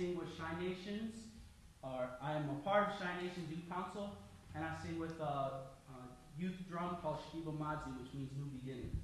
sing with Shine Nations, or I am a part of Shy Nations Youth Council, and I sing with a, a youth drum called Shiva Mazi, which means new beginning.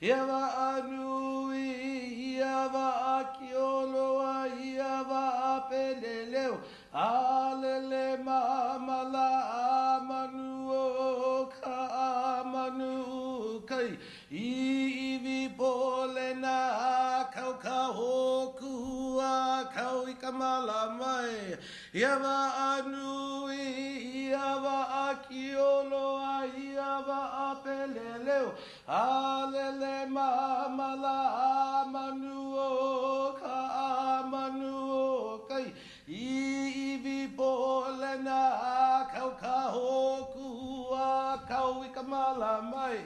Iava anui, iava akioloa, iava apeleleu, Alele mamala amanu ka amanu kai iwi polena kau ka hoku a kau i ka mala mai Iava anui, iava akioloa, Alele ma ma la ma nu o ka amanu o kai. I Iwi polena kau ka hoku a kau i ka mala mai.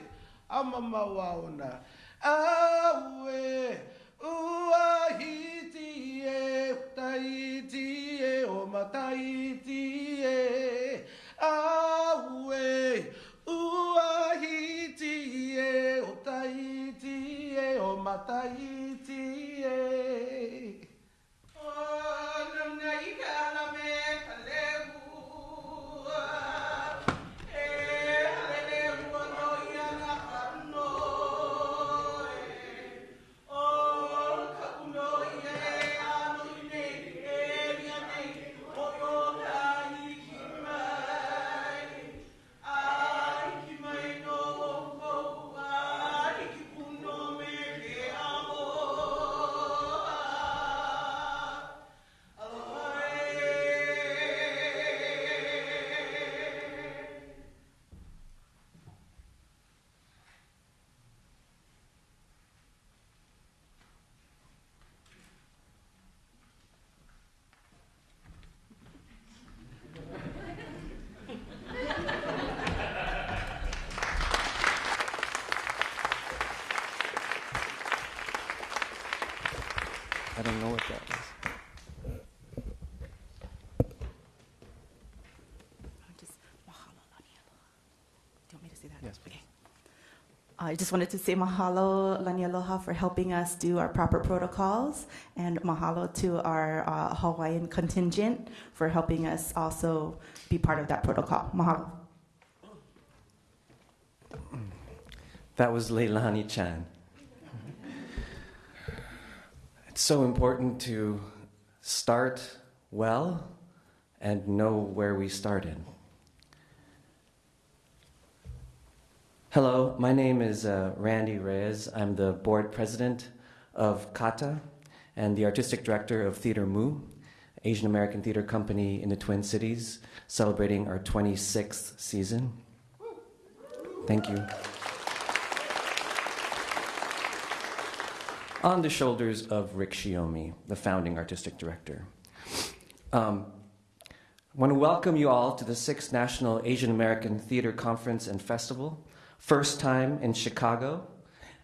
Ama mawaona aue ua hiti e taiti e o mataiti e. Aue e I just wanted to say mahalo, lani aloha, for helping us do our proper protocols, and mahalo to our uh, Hawaiian contingent for helping us also be part of that protocol. Mahalo. That was Leilani Chan. It's so important to start well and know where we started. Hello, my name is uh, Randy Reyes. I'm the board president of CAATA and the artistic director of Theater Mu, Asian American theater company in the Twin Cities, celebrating our 26th season. Thank you. on the shoulders of Rick Shiomi, the founding artistic director. Um, I want to welcome you all to the sixth National Asian American Theater Conference and Festival, first time in Chicago.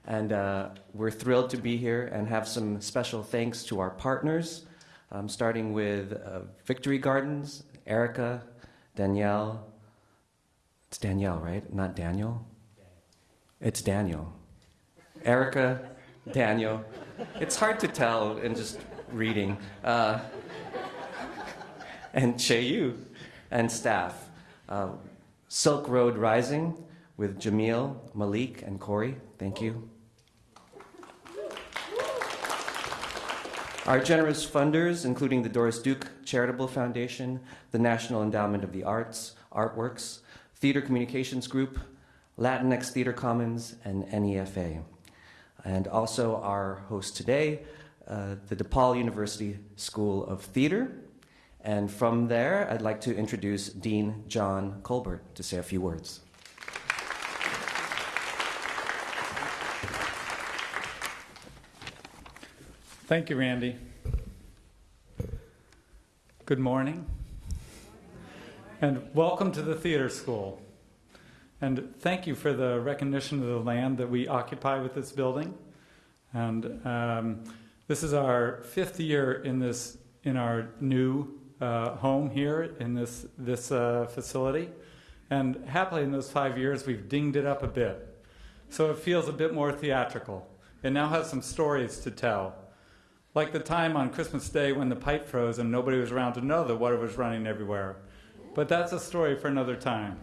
And uh, we're thrilled to be here and have some special thanks to our partners, um, starting with uh, Victory Gardens, Erica, Danielle. It's Danielle, right? Not Daniel? It's Daniel. Erica, Daniel. It's hard to tell and just reading. Uh, and Chay Yew and staff. Uh, Silk Road Rising with Jamil, Malik, and Corey. Thank you. Our generous funders, including the Doris Duke Charitable Foundation, the National Endowment of the Arts, Artworks, Theater Communications Group, Latinx Theater Commons, and NEFA. And also our host today, uh, the DePaul University School of Theater. And from there, I'd like to introduce Dean John Culbert to say a few words. Thank you, Randy. Good morning. And welcome to the theater school. And thank you for the recognition of the land that we occupy with this building. And um, this is our fifth year in this in our new uh, home here in this this uh, facility. And happily, in those five years, we've dinged it up a bit, so it feels a bit more theatrical. It now has some stories to tell. Like the time on Christmas Day when the pipe froze and nobody was around to know that water was running everywhere. But that's a story for another time.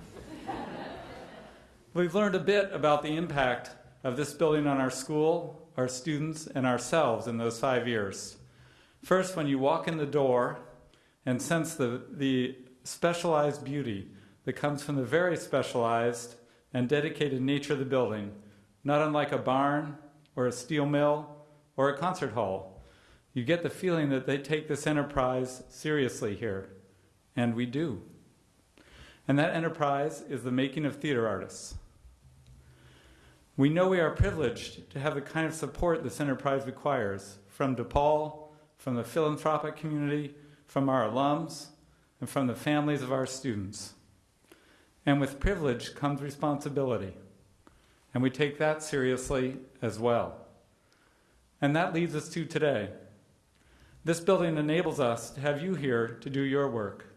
We've learned a bit about the impact of this building on our school, our students, and ourselves in those five years. First, when you walk in the door and sense the, the specialized beauty that comes from the very specialized and dedicated nature of the building, not unlike a barn or a steel mill or a concert hall you get the feeling that they take this enterprise seriously here. And we do. And that enterprise is the making of theater artists. We know we are privileged to have the kind of support this enterprise requires from DePaul, from the philanthropic community, from our alums, and from the families of our students. And with privilege comes responsibility. And we take that seriously as well. And that leads us to today. This building enables us to have you here to do your work.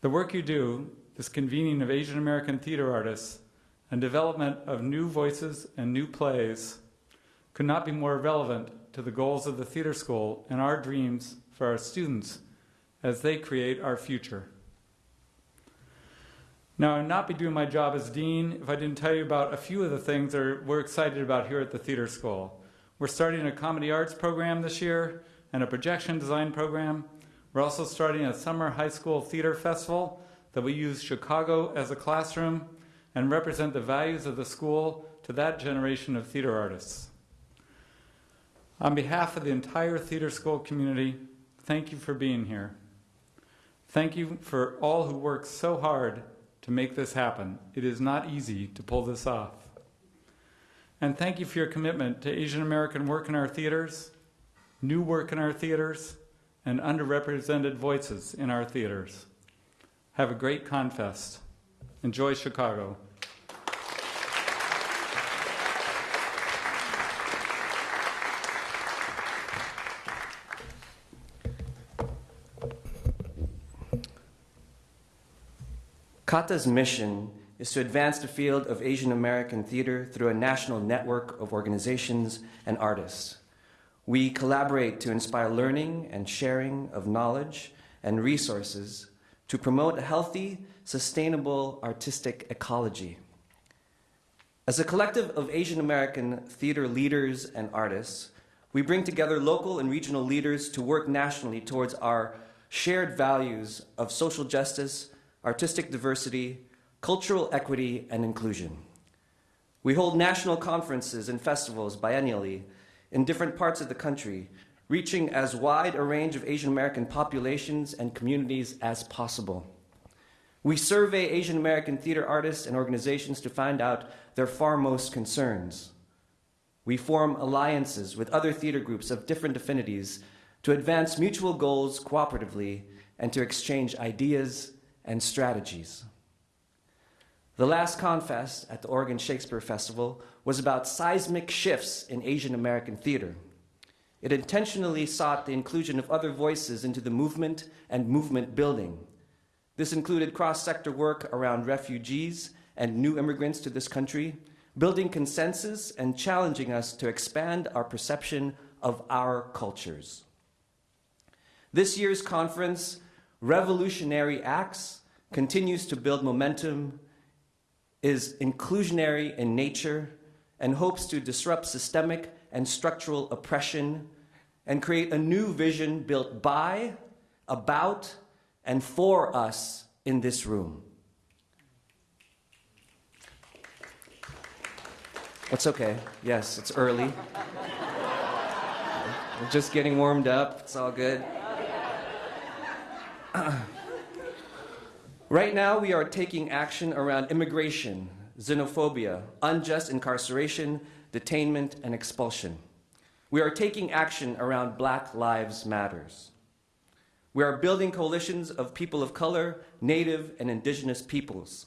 The work you do, this convening of Asian American theater artists and development of new voices and new plays, could not be more relevant to the goals of the theater school and our dreams for our students as they create our future. Now, I'd not be doing my job as dean if I didn't tell you about a few of the things that we're excited about here at the theater school. We're starting a comedy arts program this year and a projection design program. We're also starting a summer high school theater festival that we use Chicago as a classroom and represent the values of the school to that generation of theater artists. On behalf of the entire theater school community, thank you for being here. Thank you for all who work so hard to make this happen. It is not easy to pull this off. And thank you for your commitment to Asian American work in our theaters new work in our theaters, and underrepresented voices in our theaters. Have a great Confest. Enjoy Chicago. CAATA's mission is to advance the field of Asian American theater through a national network of organizations and artists. We collaborate to inspire learning and sharing of knowledge and resources to promote a healthy, sustainable artistic ecology. As a collective of Asian American theater leaders and artists, we bring together local and regional leaders to work nationally towards our shared values of social justice, artistic diversity, cultural equity, and inclusion. We hold national conferences and festivals biennially in different parts of the country, reaching as wide a range of Asian American populations and communities as possible. We survey Asian American theater artists and organizations to find out their foremost concerns. We form alliances with other theater groups of different affinities to advance mutual goals cooperatively and to exchange ideas and strategies. The last Confest at the Oregon Shakespeare Festival was about seismic shifts in Asian American theater. It intentionally sought the inclusion of other voices into the movement and movement building. This included cross-sector work around refugees and new immigrants to this country, building consensus and challenging us to expand our perception of our cultures. This year's conference, Revolutionary Acts, continues to build momentum, is inclusionary in nature, and hopes to disrupt systemic and structural oppression and create a new vision built by, about, and for us in this room. It's okay. Yes, it's early. We're just getting warmed up. It's all good. right now, we are taking action around immigration, xenophobia, unjust incarceration, detainment, and expulsion. We are taking action around Black Lives Matters. We are building coalitions of people of color, Native, and Indigenous peoples.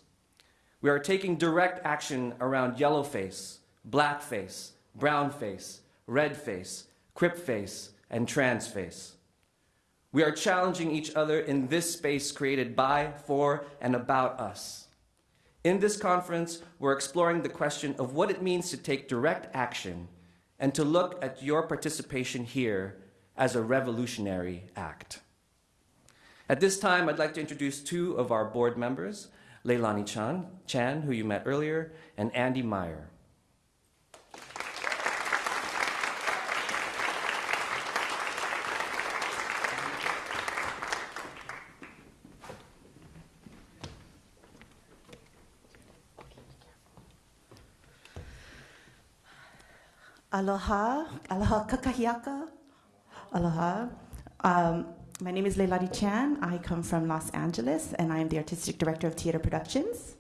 We are taking direct action around yellowface, blackface, brownface, redface, cripface, and transface. We are challenging each other in this space created by, for, and about us. In this conference, we're exploring the question of what it means to take direct action and to look at your participation here as a revolutionary act. At this time, I'd like to introduce two of our board members, Leilani Chan, Chan, who you met earlier, and Andy Meyer. Aloha, aloha kakahiaka, aloha. Um, my name is Leilani Chan. I come from Los Angeles, and I am the artistic director of TeAda Productions.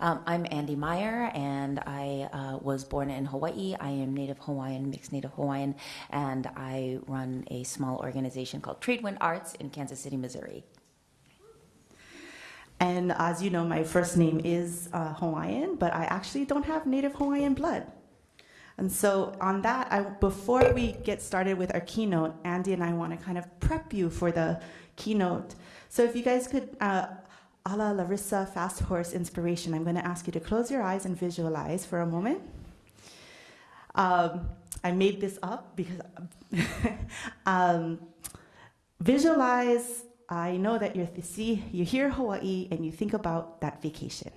Um, I'm Andy Meyer, and I uh, was born in Hawaii. I am Native Hawaiian, mixed Native Hawaiian, and I run a small organization called Tradewind Arts in Kansas City, Missouri. And as you know, my first name is uh, Hawaiian, but I actually don't have Native Hawaiian blood. And so, on that, I, before we get started with our keynote, Andy and I want to kind of prep you for the keynote. So, if you guys could, uh, a la Larissa Fast Horse Inspiration, I'm going to ask you to close your eyes and visualize for a moment. Um, I made this up because um, visualize. I know that you're see you hear Hawaii and you think about that vacation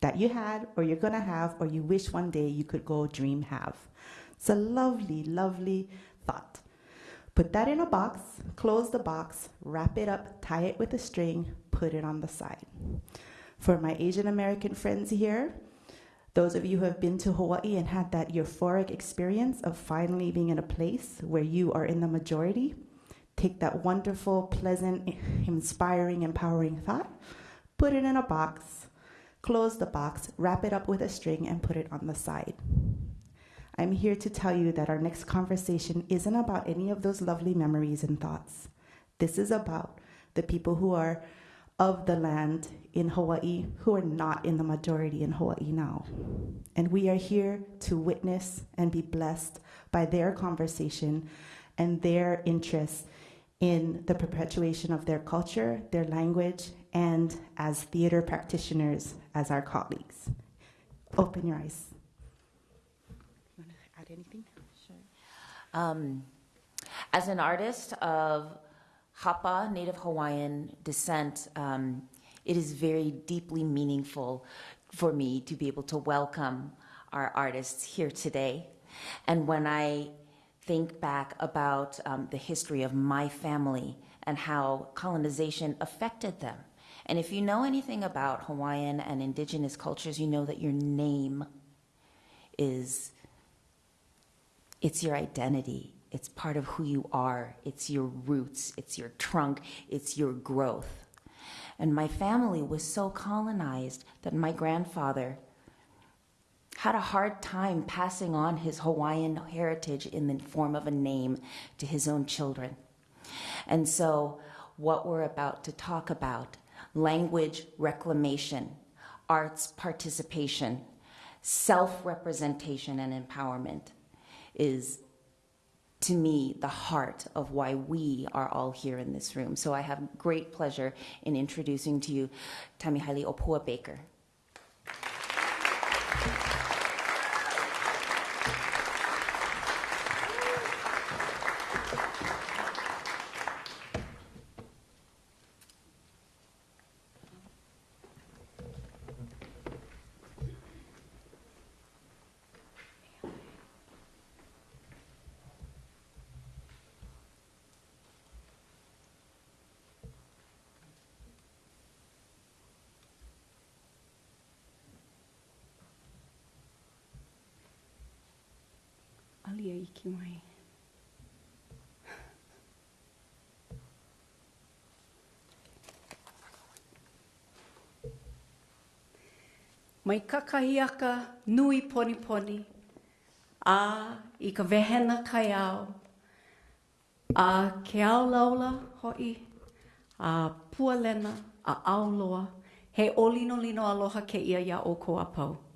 that you had or you're going to have or you wish one day you could go dream have. It's a lovely, lovely thought. Put that in a box, close the box, wrap it up, tie it with a string, put it on the side. For my Asian American friends here, those of you who have been to Hawaii and had that euphoric experience of finally being in a place where you are in the majority, take that wonderful, pleasant, inspiring, empowering thought, put it in a box, close the box, wrap it up with a string, and put it on the side. I'm here to tell you that our next conversation isn't about any of those lovely memories and thoughts. This is about the people who are of the land in Hawaii who are not in the majority in Hawaii now. And we are here to witness and be blessed by their conversation and their interest in the perpetuation of their culture, their language, and as theater practitioners, as our colleagues. Open your eyes. Want to add anything? Um, as an artist of Hapa, Native Hawaiian descent, um, it is very deeply meaningful for me to be able to welcome our artists here today. And when I think back about um, the history of my family and how colonization affected them, and if you know anything about Hawaiian and indigenous cultures, you know that your name is it's your identity. It's part of who you are. It's your roots. It's your trunk. It's your growth. And my family was so colonized that my grandfather had a hard time passing on his Hawaiian heritage in the form of a name to his own children. And so, what we're about to talk about language reclamation, arts participation, self representation, and empowerment is to me the heart of why we are all here in this room. So I have great pleasure in introducing to you Tammy Haili'ōpua Baker. Iki mai. Mai kakahiaka nui poni poni, a i ka vehena kai au, a ke au laula hoi, a pualena, a auloa, he olino lino aloha ke ia ia o ko apau.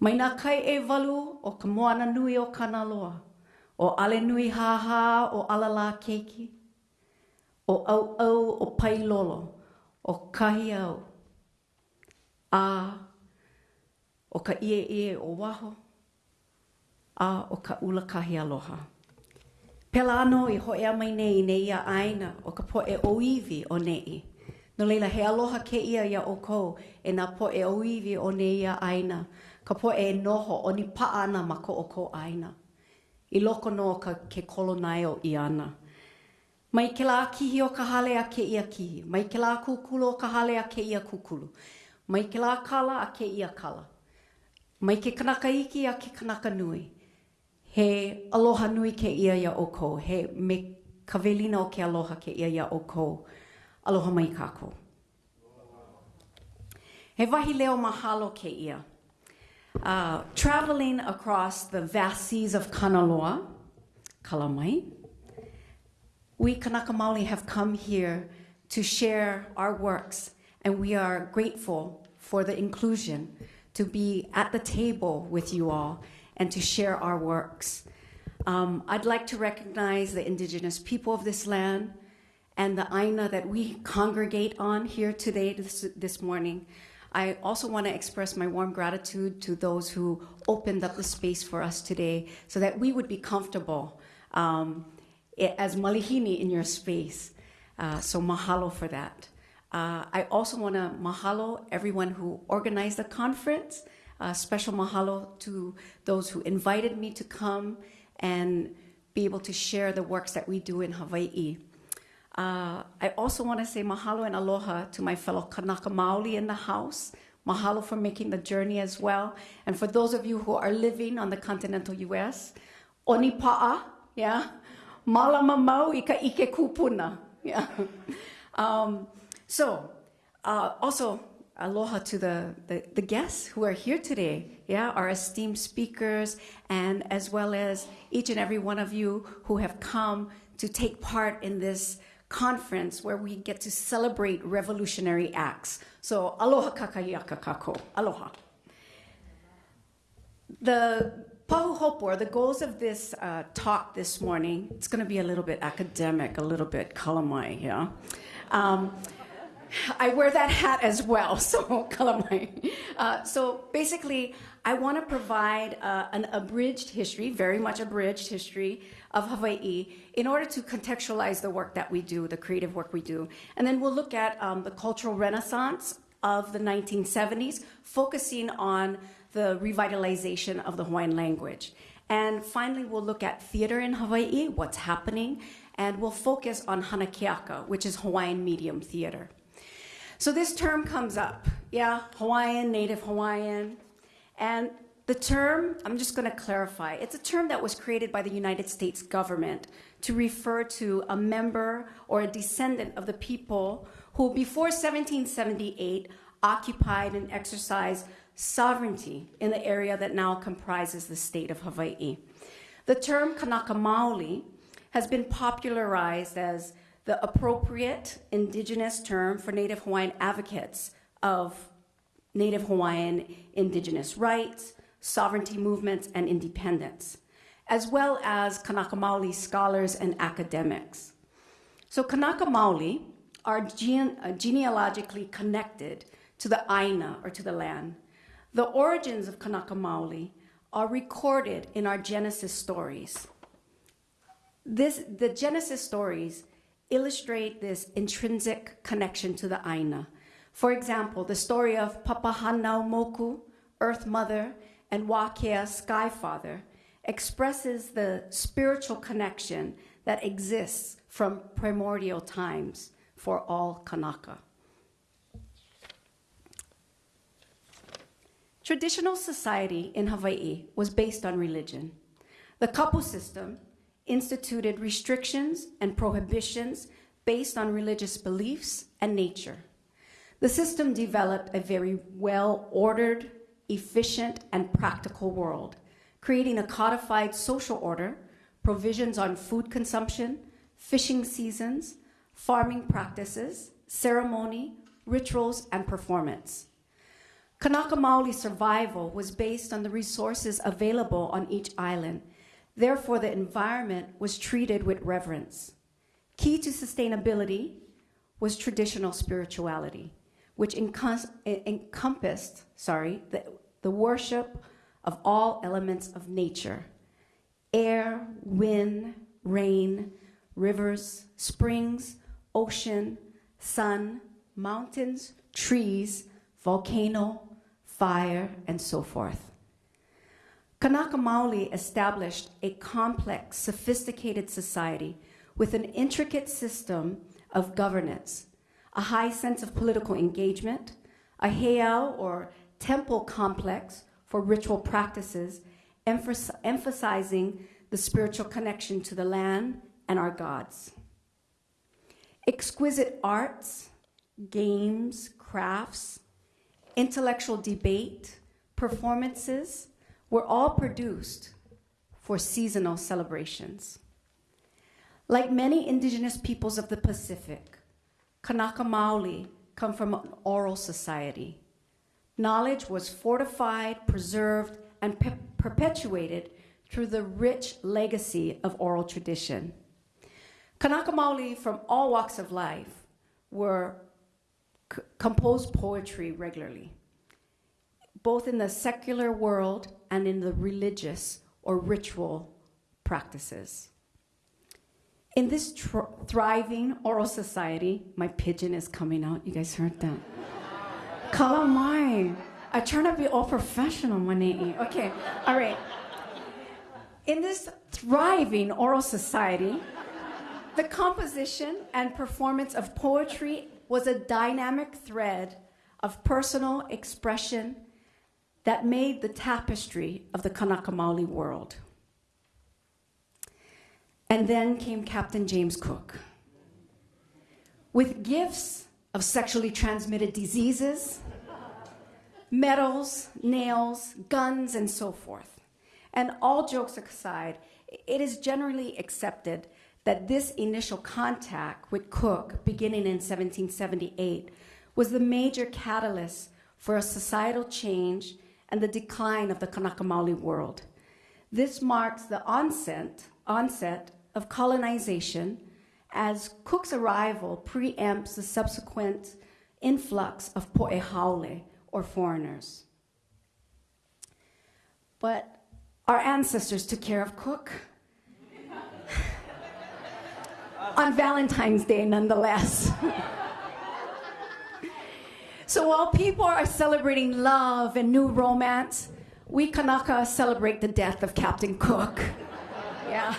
Mai nā kai e walu o ka moana nui o Kanaloa, o ale nui haha o alala keiki, o au au o pailolo, o kahi au, a o ka ie ie o waho, a o ka ula kahi aloha. Pela ano i ho ea mai nei nei ia aina o ka po e oiwi o nei. No leila he aloha ke ia ia o kou e nā po e oiwi o nei ia aina. Ka po e noho o ni paa ana ma ko o ko aina. I loko no ka ke kolonai o i ana. Mai ke la kihi o ka hale a ke ia kihi. Mai ke la kukulu o ka hale a ke ia kukulu. Mai ke la kala a ke ia kala. Mai ke kanaka iki a ke kanaka nui. He aloha nui ke ia ia o kou. He me ka velina o ke aloha ke ia ia o kou. Aloha mai kako. He wahi leo mahalo ke ia. Uh, traveling across the vast seas of Kanaloa, Kalamai, we Kanaka Maoli have come here to share our works, and we are grateful for the inclusion to be at the table with you all and to share our works. Um, I'd like to recognize the indigenous people of this land and the Aina that we congregate on here today, this, this morning. I also want to express my warm gratitude to those who opened up the space for us today so that we would be comfortable um, as malihini in your space. Uh, so mahalo for that. Uh, I also want to mahalo everyone who organized the conference. Special mahalo to those who invited me to come and be able to share the works that we do in Hawaii. Uh, I also want to say mahalo and aloha to my fellow Kanaka Maoli in the house. Mahalo for making the journey as well. And for those of you who are living on the continental US, oni pa'a, yeah? Malama mau i ka ike kupuna, yeah? Um, so, uh, also, aloha to the, the, the guests who are here today, yeah, our esteemed speakers, and as well as each and every one of you who have come to take part in this conference where we get to celebrate revolutionary acts. So, aloha kakaiaka kako, aloha. The Pahuhopo, the goals of this uh, talk this morning, it's going to be a little bit academic, a little bit kalamai, yeah? Um, I wear that hat as well, so kalamai. Uh, so basically, I want to provide uh, an abridged history, very much abridged history of Hawaii, in order to contextualize the work that we do, the creative work we do. And then we'll look at um, the cultural renaissance of the 1970s, focusing on the revitalization of the Hawaiian language. And finally, we'll look at theater in Hawaii, what's happening, and we'll focus on Hanakeaka, which is Hawaiian medium theater. So this term comes up, yeah, Hawaiian, Native Hawaiian. And the term, I'm just going to clarify, it's a term that was created by the United States government to refer to a member or a descendant of the people who, before 1778, occupied and exercised sovereignty in the area that now comprises the state of Hawaii. The term Kanaka Maoli has been popularized as the appropriate indigenous term for Native Hawaiian advocates of Native Hawaiian indigenous rights, sovereignty movements, and independence, as well as Kanaka Maoli scholars and academics. So Kanaka Maoli are gene- uh, genealogically connected to the Aina or to the land. The origins of Kanaka Maoli are recorded in our Genesis stories. This, the Genesis stories illustrate this intrinsic connection to the Aina. For example, the story of Papahanau Moku, Earth Mother, and Wakea, Sky Father, expresses the spiritual connection that exists from primordial times for all Kanaka. Traditional society in Hawaii was based on religion. The kapu system instituted restrictions and prohibitions based on religious beliefs and nature. The system developed a very well ordered, efficient, and practical world, creating a codified social order, provisions on food consumption, fishing seasons, farming practices, ceremony, rituals, and performance. Kanaka Maoli survival was based on the resources available on each island. Therefore, the environment was treated with reverence. Key to sustainability was traditional spirituality, which encompassed, sorry, the, the worship of all elements of nature air, wind, rain, rivers, springs, ocean, sun, mountains, trees, volcano, fire, and so forth. Kanaka Maoli established a complex, sophisticated society with an intricate system of governance, a high sense of political engagement, a heiau or temple complex for ritual practices, emphasizing the spiritual connection to the land and our gods. Exquisite arts, games, crafts, intellectual debate, performances were all produced for seasonal celebrations. Like many indigenous peoples of the Pacific, Kanaka Maoli come from an oral society. Knowledge was fortified, preserved, and pe- perpetuated through the rich legacy of oral tradition. Kanaka Maoli from all walks of life were composed poetry regularly, both in the secular world and in the religious or ritual practices. In this thriving oral society, my pigeon is coming out. You guys heard that? Kalamai. I try to be all professional, Manei. Okay, all right. In this thriving oral society, the composition and performance of poetry was a dynamic thread of personal expression that made the tapestry of the Kanaka Maoli world. And then came Captain James Cook. With gifts of sexually transmitted diseases, metals, nails, guns, and so forth. And all jokes aside, it is generally accepted that this initial contact with Cook, beginning in 1778, was the major catalyst for a societal change and the decline of the Kanaka Maoli world. This marks the onset, onset of colonization as Cook's arrival preempts the subsequent influx of po'ehaole, or foreigners. But our ancestors took care of Cook. On Valentine's Day, nonetheless. so while people are celebrating love and new romance, we Kanaka celebrate the death of Captain Cook. Yeah.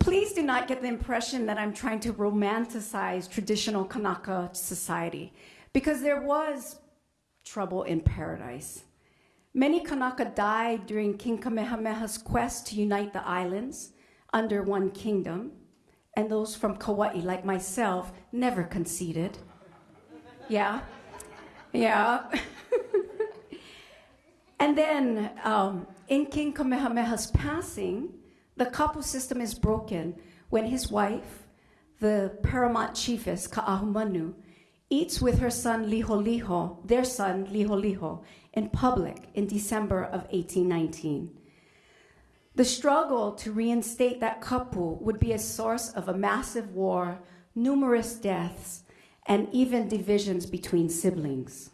Please do not get the impression that I'm trying to romanticize traditional Kanaka society, because there was trouble in paradise. Many Kanaka died during King Kamehameha's quest to unite the islands under one kingdom, and those from Kauai, like myself, never conceded. Yeah, yeah. and then um, in King Kamehameha's passing, the kapu system is broken when his wife, the paramount chiefess Ka'ahumanu, eats with her son Liholiho, their son Liholiho, in public in December of 1819. The struggle to reinstate that kapu would be a source of a massive war, numerous deaths, and even divisions between siblings.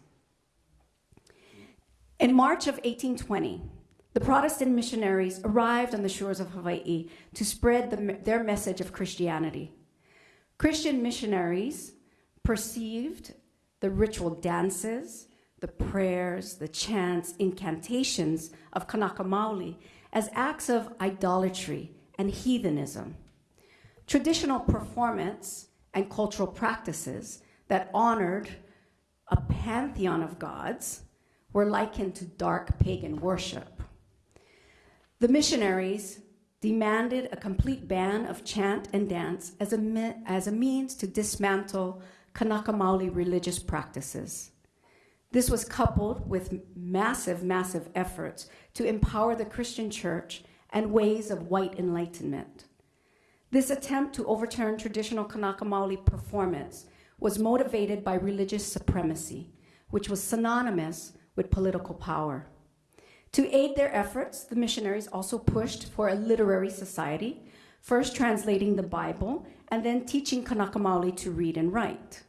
In March of 1820, the Protestant missionaries arrived on the shores of Hawaii to spread the, their message of Christianity. Christian missionaries perceived the ritual dances, the prayers, the chants, incantations of Kanaka Maoli as acts of idolatry and heathenism. Traditional performance and cultural practices that honored a pantheon of gods were likened to dark pagan worship. The missionaries demanded a complete ban of chant and dance as a, as a means to dismantle Kanaka Maoli religious practices. This was coupled with massive, massive efforts to empower the Christian church and ways of white enlightenment. This attempt to overturn traditional Kanaka Maoli performance was motivated by religious supremacy, which was synonymous with political power. To aid their efforts, the missionaries also pushed for a literary society, first translating the Bible and then teaching Kanaka Maoli to read and write.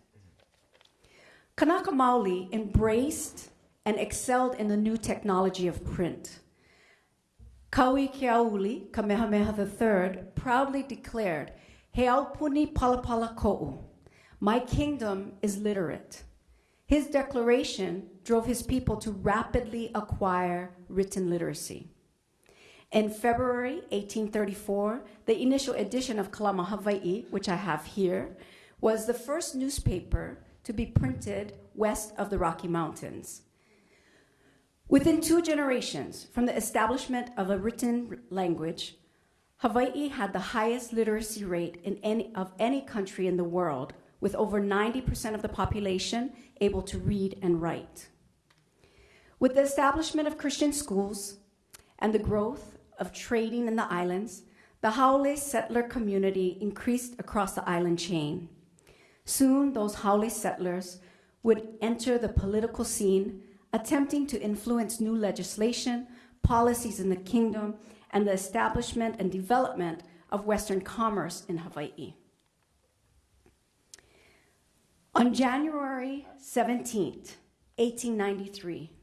Kanaka Maoli embraced and excelled in the new technology of print. Kauikeaouli, Kamehameha III, proudly declared, Heaupuni palapala ko'u, my kingdom is literate. His declaration drove his people to rapidly acquire written literacy. In February 1834, the initial edition of Ka Lama Hawaii, which I have here, was the first newspaper to be printed west of the Rocky Mountains. Within two generations from the establishment of a written language, Hawaii had the highest literacy rate in any, of any country in the world, with over 90% of the population able to read and write. With the establishment of Christian schools and the growth of trading in the islands, the Haole settler community increased across the island chain. Soon, those Haole settlers would enter the political scene, attempting to influence new legislation, policies in the kingdom, and the establishment and development of Western commerce in Hawaii. On January 17, 1893,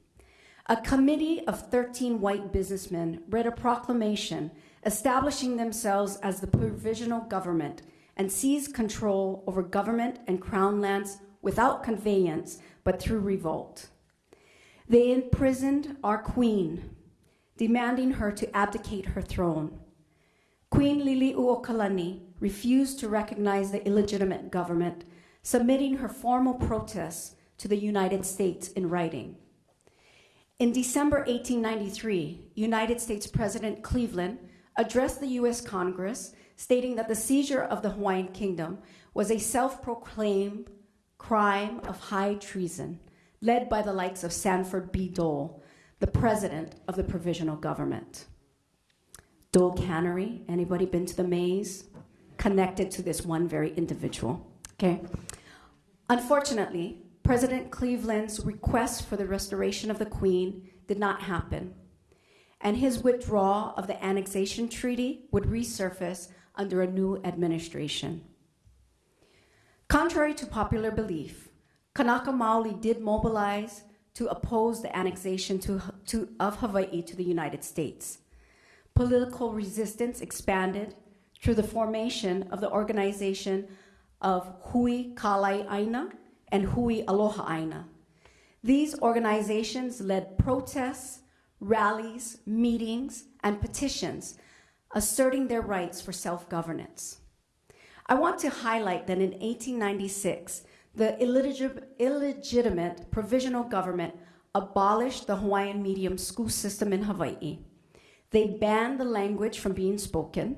a committee of 13 white businessmen read a proclamation establishing themselves as the provisional government and seized control over government and crown lands without conveyance but through revolt. They imprisoned our queen, demanding her to abdicate her throne. Queen Liliuokalani refused to recognize the illegitimate government, submitting her formal protests to the United States in writing. In December 1893, United States President Cleveland addressed the US Congress stating that the seizure of the Hawaiian Kingdom was a self proclaimed crime of high treason led by the likes of Sanford B. Dole, the president of the provisional government. Dole Cannery, anybody been to the maze? Connected to this one very individual. Okay. Unfortunately, President Cleveland's request for the restoration of the Queen did not happen, and his withdrawal of the annexation treaty would resurface under a new administration. Contrary to popular belief, Kanaka Maoli did mobilize to oppose the annexation to, to, of Hawaii to the United States. Political resistance expanded through the formation of the organization of Hui Kalai Aina and Hui Aloha Aina. These organizations led protests, rallies, meetings, and petitions asserting their rights for self governance. I want to highlight that in 1896, the illegit- illegitimate provisional government abolished the Hawaiian medium school system in Hawaii. They banned the language from being spoken,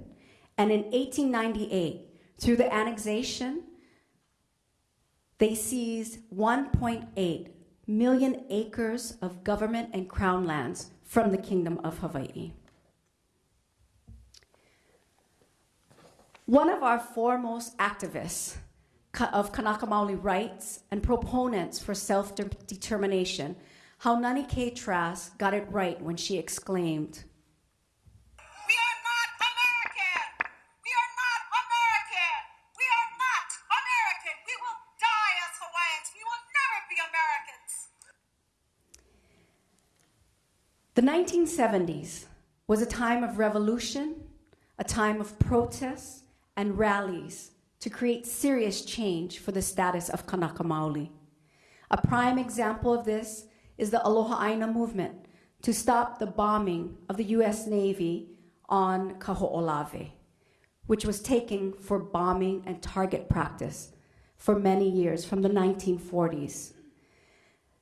and in 1898, through the annexation, they seized 1.8 million acres of government and crown lands from the Kingdom of Hawaii. One of our foremost activists of Kanaka Maoli rights and proponents for self determination, Haunani K. Trask got it right when she exclaimed, The 1970s was a time of revolution, a time of protests and rallies to create serious change for the status of Kanaka Maoli. A prime example of this is the Aloha Aina movement to stop the bombing of the US Navy on Kaho'olawe, which was taken for bombing and target practice for many years from the 1940s.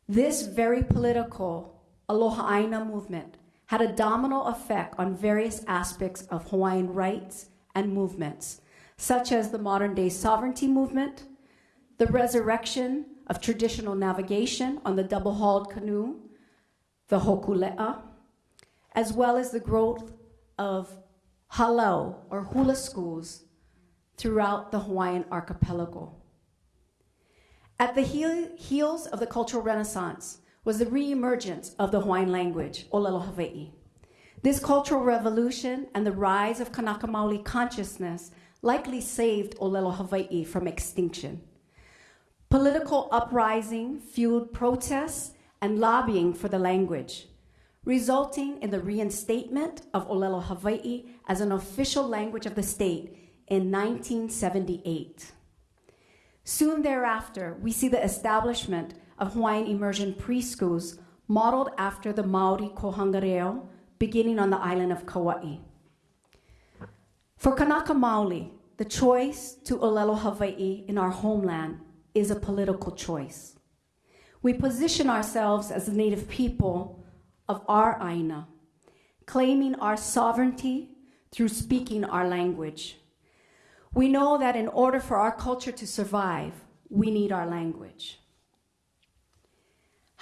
This very political Aloha Aina movement had a domino effect on various aspects of Hawaiian rights and movements, such as the modern day sovereignty movement, the resurrection of traditional navigation on the double hulled canoe, the hokule'a, as well as the growth of halau or hula schools throughout the Hawaiian archipelago. At the heel- heels of the Cultural Renaissance was the reemergence of the Hawaiian language, Olelo Hawaii. This cultural revolution and the rise of Kanaka Maoli consciousness likely saved Olelo Hawaii from extinction. Political uprising fueled protests and lobbying for the language, resulting in the reinstatement of Olelo Hawaii as an official language of the state in 1978. Soon thereafter, we see the establishment of Hawaiian immersion preschools modeled after the Maori Kohanga Reo, beginning on the island of Kauai. For Kanaka Maoli, the choice to Olelo Hawaii in our homeland is a political choice. We position ourselves as the native people of our Aina, claiming our sovereignty through speaking our language. We know that in order for our culture to survive, we need our language.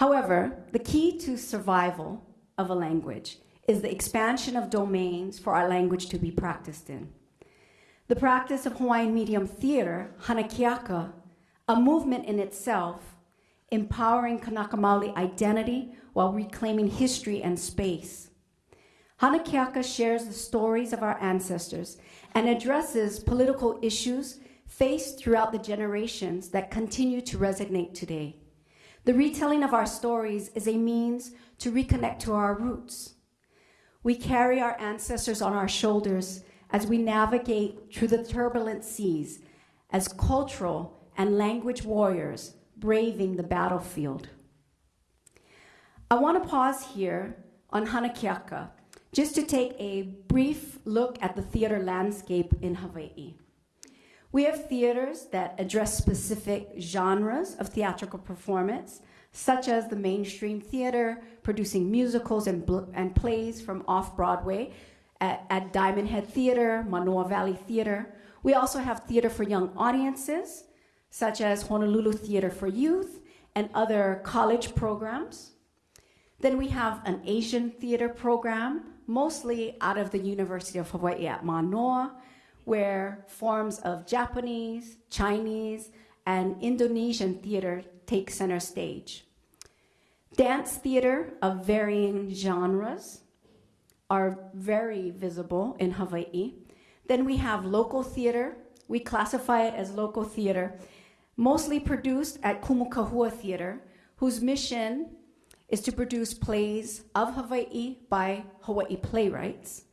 However, the key to survival of a language is the expansion of domains for our language to be practiced in. The practice of Hawaiian medium theater, Hanakeaka, a movement in itself, empowering Kanaka Maoli identity while reclaiming history and space. Hanakeaka shares the stories of our ancestors and addresses political issues faced throughout the generations that continue to resonate today. The retelling of our stories is a means to reconnect to our roots. We carry our ancestors on our shoulders as we navigate through the turbulent seas as cultural and language warriors braving the battlefield. I want to pause here on Hanakeaka just to take a brief look at the theater landscape in Hawaii. We have theaters that address specific genres of theatrical performance, such as the mainstream theater, producing musicals and, and plays from off Broadway at, at Diamond Head Theater, Manoa Valley Theater. We also have theater for young audiences, such as Honolulu Theater for Youth and other college programs. Then we have an Asian theater program, mostly out of the University of Hawaii at Manoa, where forms of Japanese, Chinese, and Indonesian theater take center stage. Dance theater of varying genres are very visible in Hawaii. Then we have local theater. We classify it as local theater, mostly produced at Kumu Kahua Theater, whose mission is to produce plays of Hawaii by Hawaii playwrights.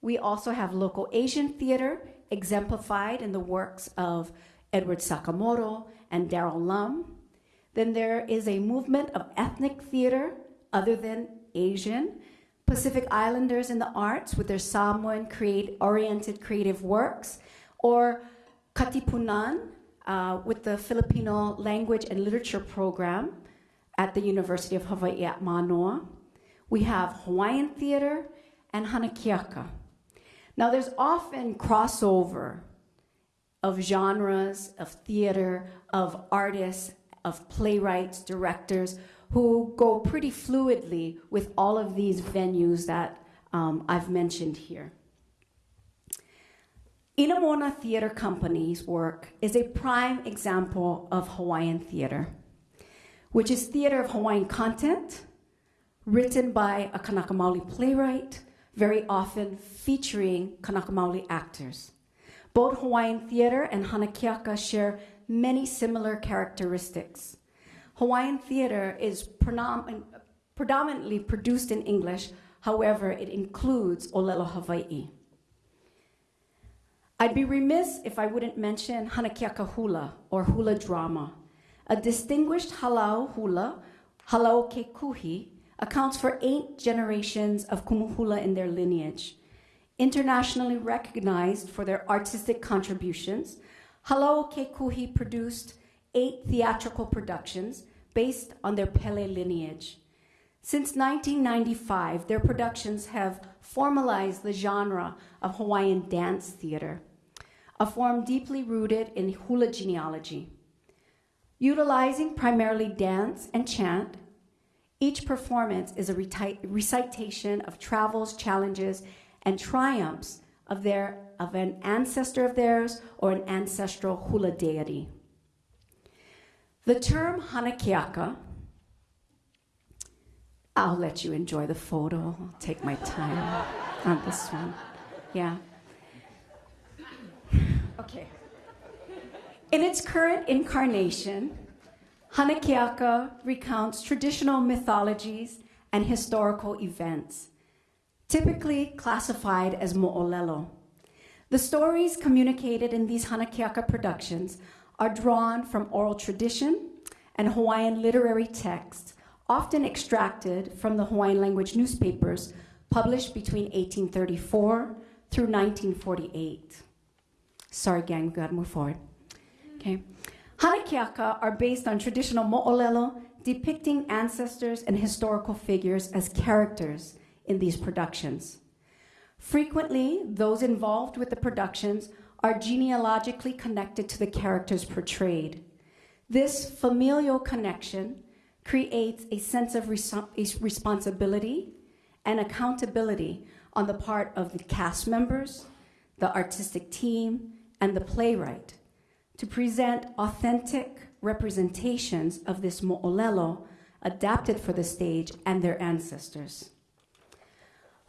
We also have local Asian theater, exemplified in the works of Edward Sakamoto and Darrell Lum. Then there is a movement of ethnic theater other than Asian, Pacific Islanders in the arts with their Samoan create, oriented creative works, or Katipunan uh, with the Filipino language and literature program at the University of Hawaii at Manoa. We have Hawaiian theater and Hanakeaka. Now, there's often crossover of genres, of theater, of artists, of playwrights, directors, who go pretty fluidly with all of these venues that um, I've mentioned here. Inamona Theater Company's work is a prime example of Hawaiian theater, which is theater of Hawaiian content, written by a Kanaka Maoli playwright, very often featuring Kanaka Maoli actors. Both Hawaiian theater and Hanakeaka share many similar characteristics. Hawaiian theater is predominantly produced in English, however, it includes Olelo Hawaii. I'd be remiss if I wouldn't mention Hanakiaka hula, or hula drama. A distinguished halau hula, halau kekuhi, accounts for eight generations of kumuhula in their lineage. Internationally recognized for their artistic contributions, Halau Kekuhi produced eight theatrical productions based on their Pele lineage. Since 1995, their productions have formalized the genre of Hawaiian dance theater, a form deeply rooted in hula genealogy. Utilizing primarily dance and chant, each performance is a recitation of travels, challenges, and triumphs of, their, of an ancestor of theirs or an ancestral hula deity. The term Hanakeaka, I'll let you enjoy the photo. I'll take my time on this one. Yeah. Okay. In its current incarnation, Hanakeaka recounts traditional mythologies and historical events, typically classified as mo'olelo. The stories communicated in these Hanakeaka productions are drawn from oral tradition and Hawaiian literary texts, often extracted from the Hawaiian language newspapers published between 1834 through 1948. Sorry, gang, we gotta move forward. Okay. Hanakeaka are based on traditional mo'olelo, depicting ancestors and historical figures as characters in these productions. Frequently, those involved with the productions are genealogically connected to the characters portrayed. This familial connection creates a sense of res- responsibility and accountability on the part of the cast members, the artistic team, and the playwright to present authentic representations of this mo'olelo adapted for the stage and their ancestors.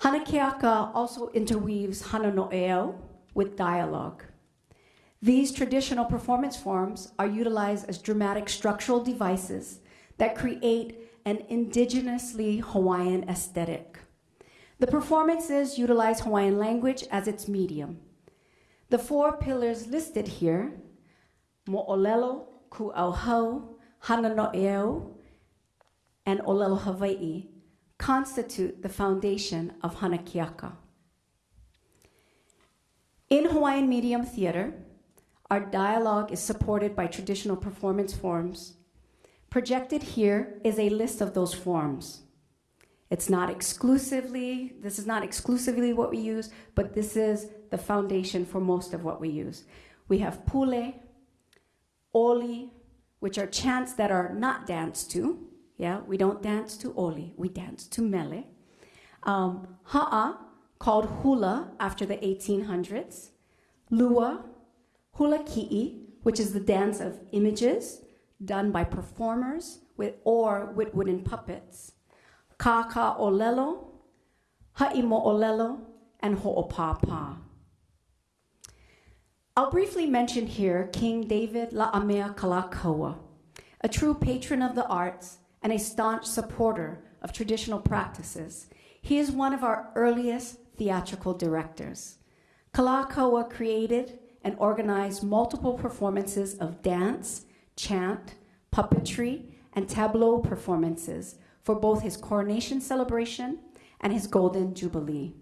Hanakeaka also interweaves hanano'eo with dialogue. These traditional performance forms are utilized as dramatic structural devices that create an indigenously Hawaiian aesthetic. The performances utilize Hawaiian language as its medium. The four pillars listed here Mo'olelo, Ku'auhau, Hanano'eo, and Olelo Hawaii constitute the foundation of Hanakeaka. In Hawaiian medium theater, our dialogue is supported by traditional performance forms. Projected here is a list of those forms. It's not exclusively, this is not exclusively what we use, but this is the foundation for most of what we use. We have pule, oli, which are chants that are not danced to. Yeah, we don't dance to oli, we dance to mele. Um, ha'a, called hula after the 1800s. Lua, hula ki'i, which is the dance of images done by performers with or with wooden puppets. Kaka olelo, ha'imo olelo, and ho'opapa. I'll briefly mention here King David La'amea Kalakaua, a true patron of the arts and a staunch supporter of traditional practices. He is one of our earliest theatrical directors. Kalakaua created and organized multiple performances of dance, chant, puppetry, and tableau performances for both his coronation celebration and his golden jubilee.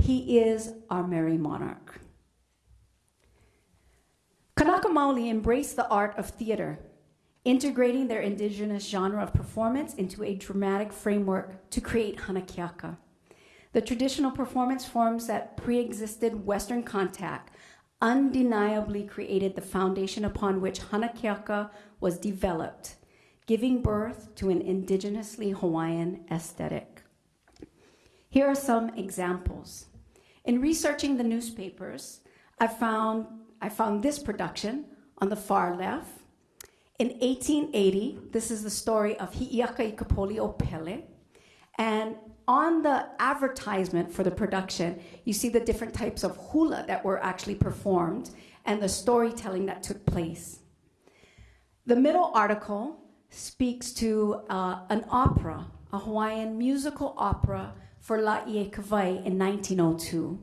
He is our merry monarch. Kanaka Maoli embraced the art of theater, integrating their indigenous genre of performance into a dramatic framework to create Hanakeaka. The traditional performance forms that pre existed Western contact undeniably created the foundation upon which Hanakeaka was developed, giving birth to an indigenously Hawaiian aesthetic. Here are some examples. In researching the newspapers, I found I found this production on the far left. In 1880, this is the story of Hi'iaka i ka Poli o Pele. And on the advertisement for the production, you see the different types of hula that were actually performed and the storytelling that took place. The middle article speaks to uh, an opera, a Hawaiian musical opera for Laie Kawai in 1902.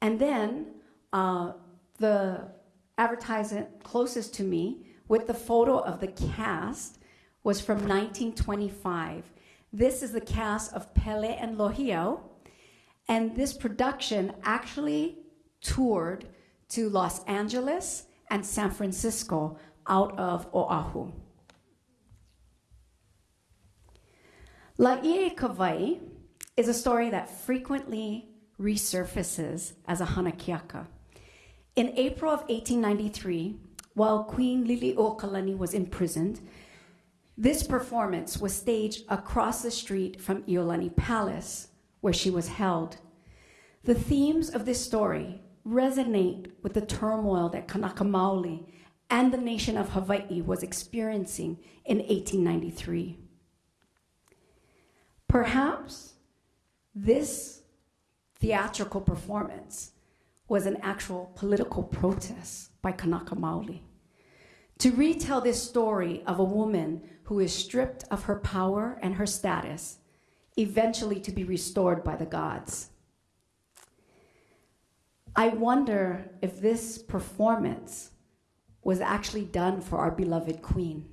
And then uh, the advertisement closest to me with the photo of the cast was from 1925. This is the cast of Pele and Lohiau, and this production actually toured to Los Angeles and San Francisco out of Oahu. Laie Kawai is a story that frequently resurfaces as a hanakeaka. In April of 1893, while Queen Liliuokalani was imprisoned, this performance was staged across the street from Iolani Palace, where she was held. The themes of this story resonate with the turmoil that Kanaka Maoli and the nation of Hawaii was experiencing in 1893. Perhaps this theatrical performance was an actual political protest by Kanaka Maoli. To retell this story of a woman who is stripped of her power and her status, eventually to be restored by the gods. I wonder if this performance was actually done for our beloved queen.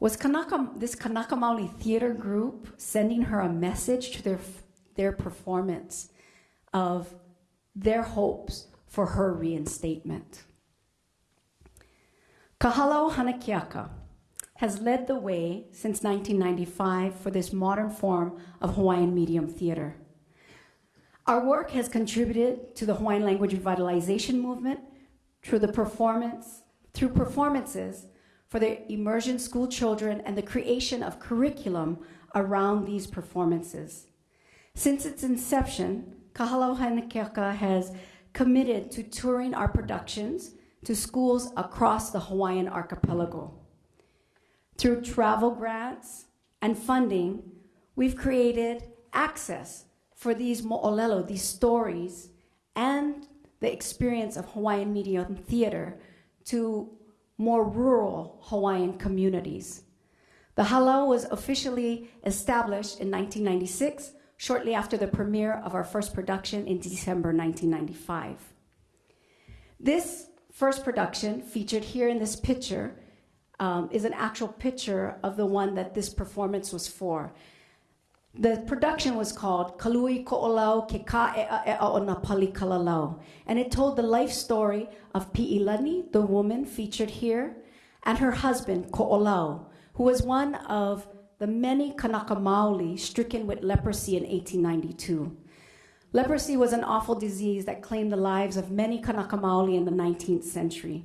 Was Kanaka, this Kanaka Maoli theater group sending her a message to their, their performance of their hopes for her reinstatement? Kahalau Hanakeaka has led the way since 1995 for this modern form of Hawaiian medium theater. Our work has contributed to the Hawaiian language revitalization movement through the performance, through performances for the immersion school children and the creation of curriculum around these performances. Since its inception, Kahalau Hanakeaka has committed to touring our productions to schools across the Hawaiian archipelago. Through travel grants and funding, we've created access for these mo'olelo, these stories, and the experience of Hawaiian media and theater to more rural Hawaiian communities. The halau was officially established in 1996, shortly after the premiere of our first production in December 1995. This first production, featured here in this picture, um, is an actual picture of the one that this performance was for. The production was called Kaluaiko'olau Ke Ka'e'ae'a o Na Pali Kalalau. And it told the life story of Pi'ilani, the woman featured here, and her husband, Ko'olau, who was one of the many Kanaka Maoli stricken with leprosy in 1892. Leprosy was an awful disease that claimed the lives of many Kanaka Maoli in the 19th century.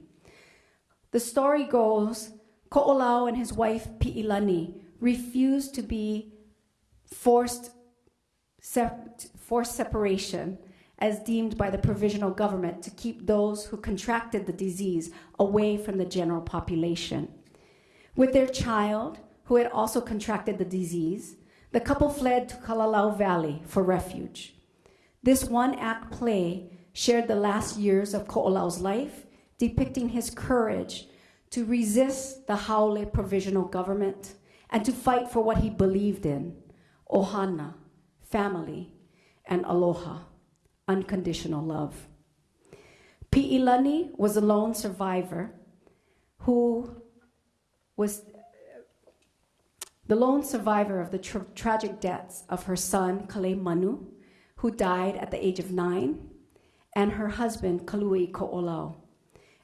The story goes, Ko'olau and his wife Pi'ilani refused to be forced, forced separation as deemed by the provisional government to keep those who contracted the disease away from the general population. With their child, who had also contracted the disease, the couple fled to Kalalau Valley for refuge. This one act play shared the last years of Ko'olau's life, depicting his courage to resist the Haole provisional government and to fight for what he believed in ohana, family, and aloha, unconditional love. Pi'ilani was a lone survivor who was the lone survivor of the tra- tragic deaths of her son, Kaleimanu, who died at the age of nine, and her husband, Kaluaiko'olau.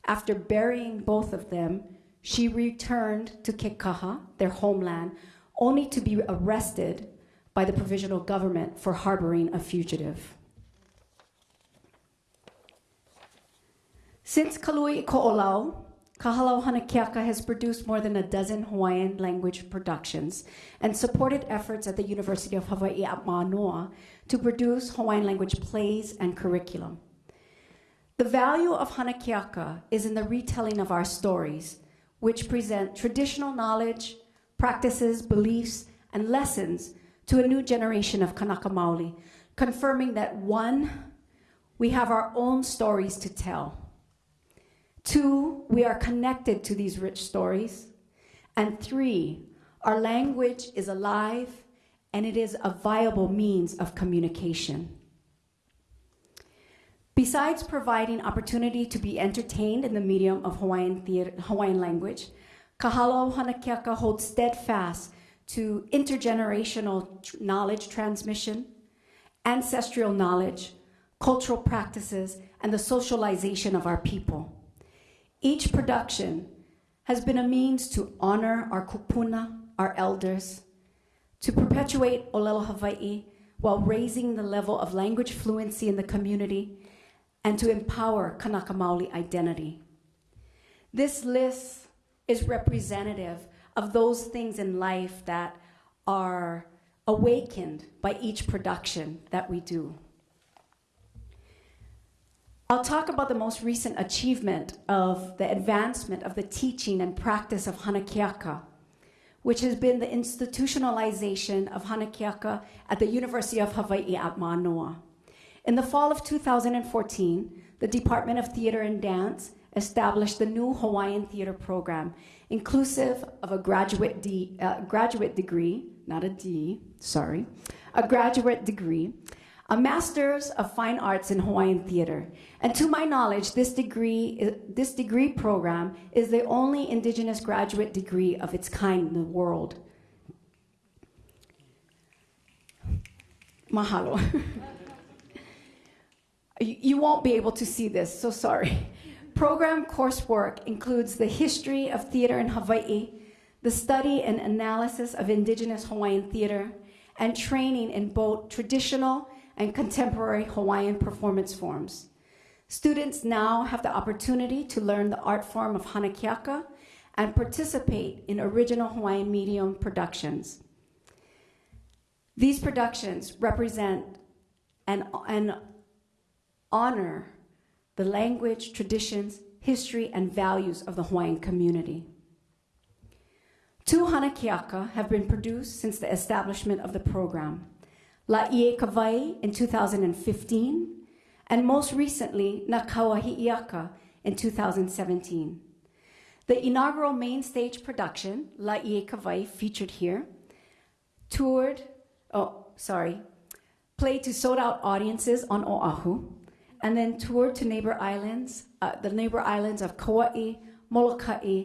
After burying both of them, she returned to Kekaha, their homeland, only to be arrested by the provisional government for harboring a fugitive. Since Kaluaiko'olau, Kahalau Hanakeaka has produced more than a dozen Hawaiian language productions and supported efforts at the University of Hawaii at Manoa to produce Hawaiian language plays and curriculum. The value of Hanakeaka is in the retelling of our stories, which present traditional knowledge, practices, beliefs, and lessons to a new generation of Kanaka Maoli, confirming that one, we have our own stories to tell. Two, we are connected to these rich stories. And three, our language is alive and it is a viable means of communication. Besides providing opportunity to be entertained in the medium of Hawaiian, theater, Hawaiian language, Kahalo Hanakeaka holds steadfast to intergenerational knowledge transmission, ancestral knowledge, cultural practices, and the socialization of our people. Each production has been a means to honor our kupuna, our elders, to perpetuate Olelo Hawaii while raising the level of language fluency in the community, and to empower Kanaka Maoli identity. This list is representative of those things in life that are awakened by each production that we do. I'll talk about the most recent achievement of the advancement of the teaching and practice of Hanakeaka, which has been the institutionalization of Hanakeaka at the University of Hawaii at Manoa. In the fall of 2014, the Department of Theater and Dance established the new Hawaiian Theater Program, inclusive of a graduate, D, uh, graduate degree, not a D, sorry, a graduate degree, a Master's of Fine Arts in Hawaiian Theater. And to my knowledge, this degree, this degree program is the only Indigenous graduate degree of its kind in the world. Mahalo. you, won't be able to see this, so sorry. Program coursework includes the history of theater in Hawaii, the study and analysis of Indigenous Hawaiian theater, and training in both traditional and contemporary Hawaiian performance forms. Students now have the opportunity to learn the art form of Hanakeaka and participate in original Hawaiian medium productions. These productions represent and, honor the language, traditions, history, and values of the Hawaiian community. Two Hanakeaka have been produced since the establishment of the program. La Ie Kawai in 2015, and most recently, Na Kau a Hi'iaka in 2017. The inaugural main stage production, La Ie Kawai, featured here, toured, oh, sorry, played to sold out audiences on Oahu, and then toured to neighbor islands, uh, the neighbor islands of Kauai, Molokai,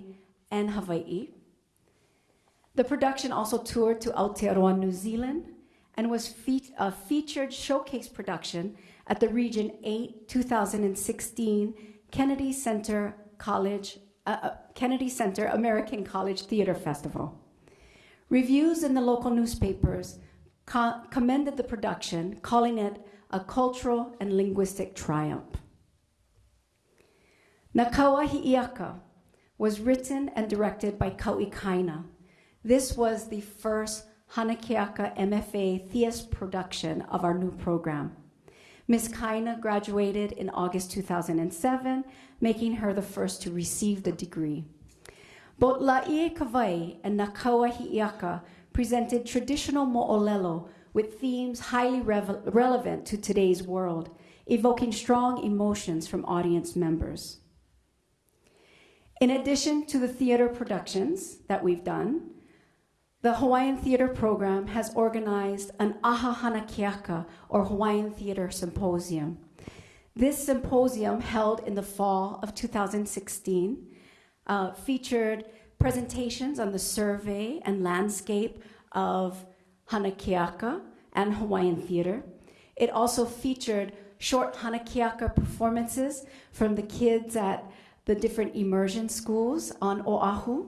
and Hawaii. The production also toured to Aotearoa, New Zealand, and was fe- a featured showcase production at the Region 8 2016 Kennedy Center College uh, uh, Kennedy Center American College Theater Festival. Reviews in the local newspapers co- commended the production, calling it a cultural and linguistic triumph. Na Kau a Hi'iaka was written and directed by Kau'i Kaina. This was the first Hanakeaka MFA Theas production of our new program. Ms. Kaina graduated in August 2007, making her the first to receive the degree. Both La'ie Kawai and Na Kau a Hi'iaka presented traditional mo'olelo with themes highly relevant to today's world, evoking strong emotions from audience members. In addition to the theater productions that we've done, the Hawaiian Theater Program has organized an Aha Hanakeaka, or Hawaiian Theater Symposium. This symposium, held in the fall of 2016, uh, featured presentations on the survey and landscape of Hanakeaka and Hawaiian theater. It also featured short Hanakeaka performances from the kids at the different immersion schools on Oahu.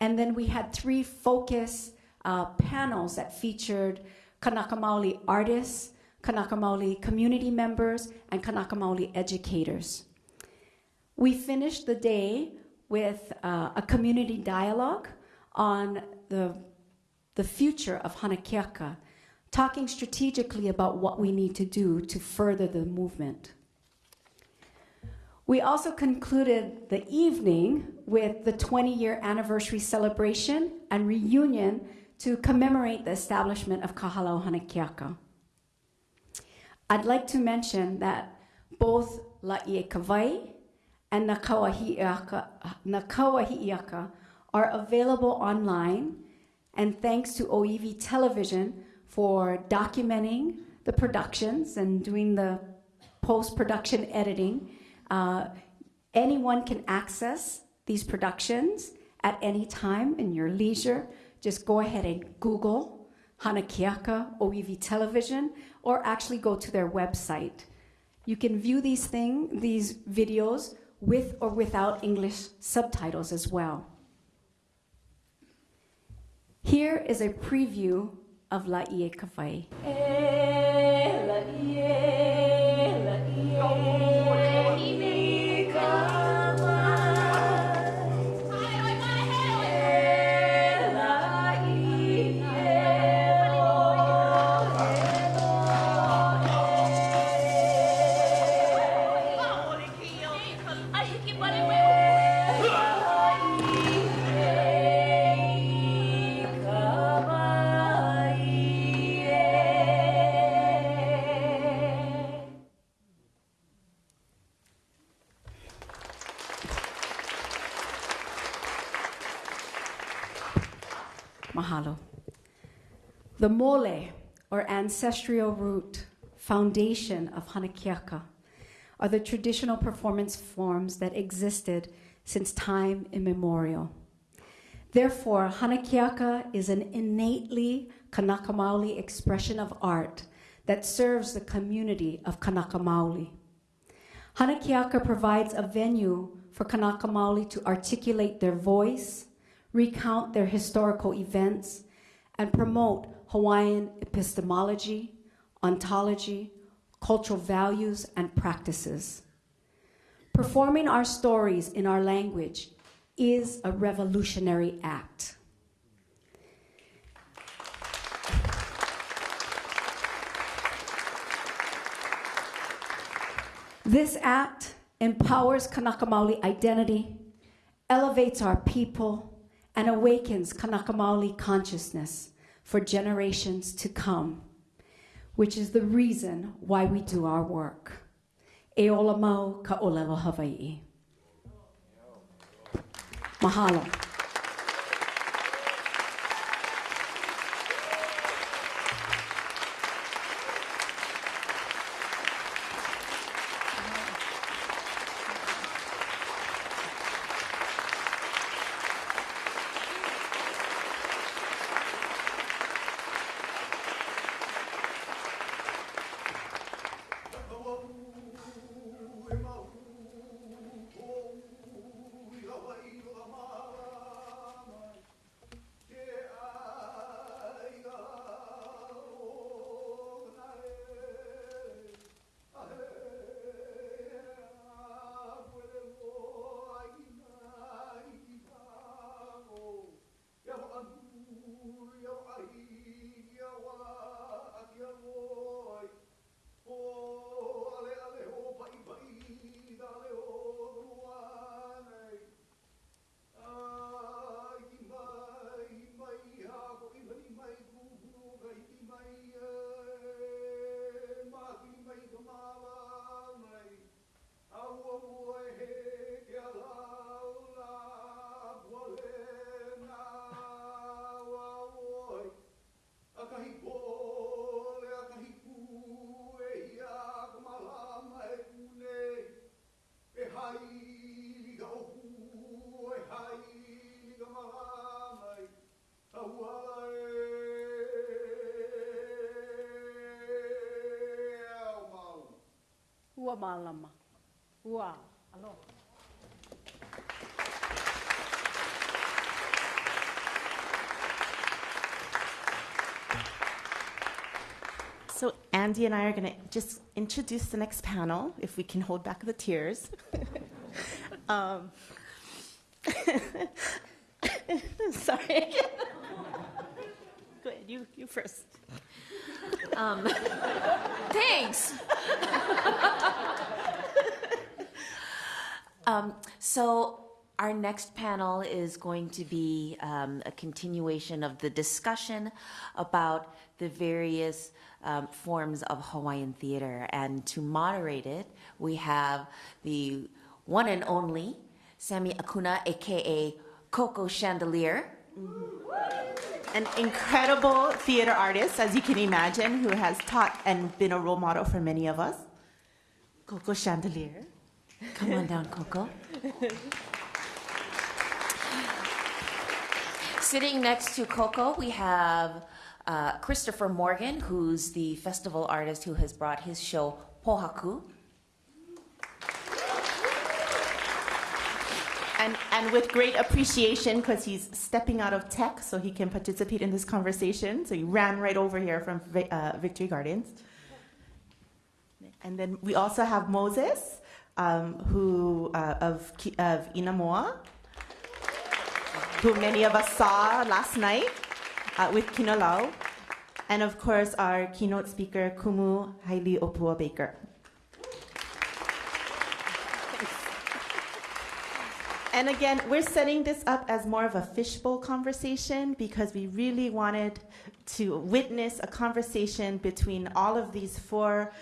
And then we had three focus uh, panels that featured Kanaka Maoli artists, Kanaka Maoli community members, and Kanaka Maoli educators. We finished the day with uh, a community dialogue on the, the future of Hanakeaka, talking strategically about what we need to do to further the movement. We also concluded the evening with the 20 year anniversary celebration and reunion to commemorate the establishment of Kahalau Hanakeaka. I'd like to mention that both La'ie Kawai and Na Kau a Hi'iaka, are available online, and thanks to Oiwi Television for documenting the productions and doing the post production editing. Uh, anyone can access these productions at any time in your leisure. Just go ahead and Google Hanakeaka Oiwi Television or actually go to their website. You can view these thing, these videos with or without English subtitles as well. Here is a preview of La Ie Kawai. Mahalo. The mole, or ancestral root, foundation of Hanakeaka, are the traditional performance forms that existed since time immemorial. Therefore, Hanakeaka is an innately Kanaka Maoli expression of art that serves the community of Kanaka Maoli. Hanakeaka provides a venue for Kanaka Maoli to articulate their voice, recount their historical events, and promote Hawaiian epistemology, ontology, cultural values, and practices. Performing our stories in our language is a revolutionary act. This act empowers Kanaka Maoli identity, elevates our people, and awakens Kanaka Maoli consciousness for generations to come, which is the reason why we do our work. E ola mau ka olelo Hawaii. Mahalo. Malama. Ua. Alo. So Andy and I are going to just introduce the next panel, if we can hold back the tears. um, sorry. Go ahead, you, you first. Um, thanks. Um, so, our next panel is going to be um, a continuation of the discussion about the various um, forms of Hawaiian theater. And to moderate it, we have the one and only Sammy Akuna, aka Coco Chandelier. An incredible theater artist, as you can imagine, who has taught and been a role model for many of us. Coco Chandelier. Come on down, Coco. Sitting next to Coco, we have uh, Christopher Morgan, who's the festival artist who has brought his show Pohaku. And, and with great appreciation, because he's stepping out of tech so he can participate in this conversation. So he ran right over here from uh, Victory Gardens. And then we also have Moses, um, who uh, of, of Inamoa, who many of us saw last night uh, with Kinolau. And of course, our keynote speaker, Kumu Haili'ōpua Baker. And again, we're setting this up as more of a fishbowl conversation because we really wanted to witness a conversation between all of these four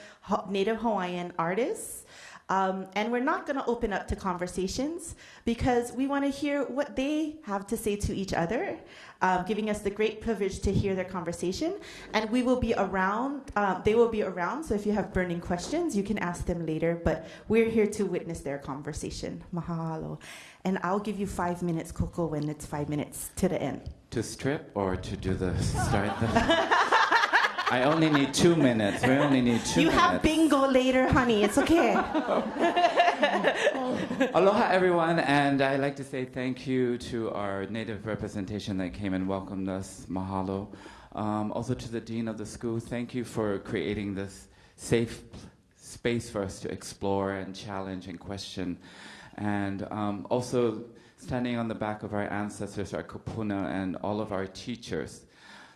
Native Hawaiian artists. Um, and we're not going to open up to conversations because we want to hear what they have to say to each other, um, giving us the great privilege to hear their conversation. And we will be around, um, they will be around, so if you have burning questions, you can ask them later. But we're here to witness their conversation. Mahalo. And I'll give you five minutes, Coco, when it's five minutes to the end. To strip or to do the start the. I only need two minutes. We only need two you minutes. have bingo later, honey. It's okay. Aloha, everyone, and I'd like to say thank you to our native representation that came and welcomed us. Mahalo. Um, also to the dean of the school, thank you for creating this safe space for us to explore and challenge and question. And um, also standing on the back of our ancestors, our kupuna, and all of our teachers.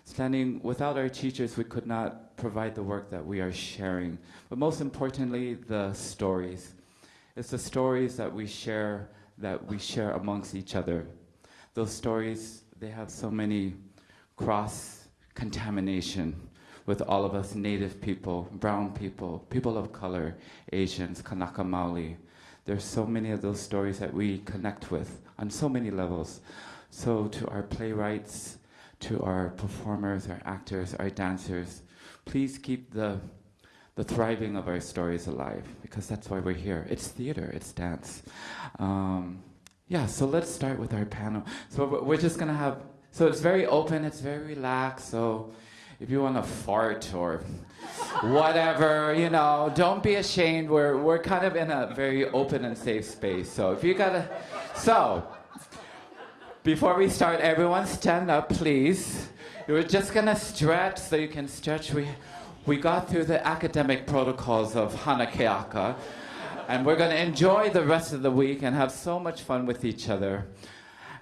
Standing without our teachers, we could not provide the work that we are sharing. But most importantly, the stories. It's the stories that we share that we share amongst each other. Those stories, they have so many cross contamination with all of us native people, brown people, people of color, Asians, Kanaka Maoli. There's so many of those stories that we connect with on so many levels. So to our playwrights, to our performers, our actors, our dancers, please keep the the thriving of our stories alive because that's why we're here. It's theater, it's dance. Um, yeah, so let's start with our panel. So we're- just gonna have, so it's very open, it's very relaxed. So if you wanna fart or whatever, you know, don't be ashamed. We're, we're kind of in a very open and safe space. So if you gotta, so before we start, everyone stand up, please. We're just gonna stretch so you can stretch. We, we got through the academic protocols of Hanakeaka, and we're gonna enjoy the rest of the week and have so much fun with each other.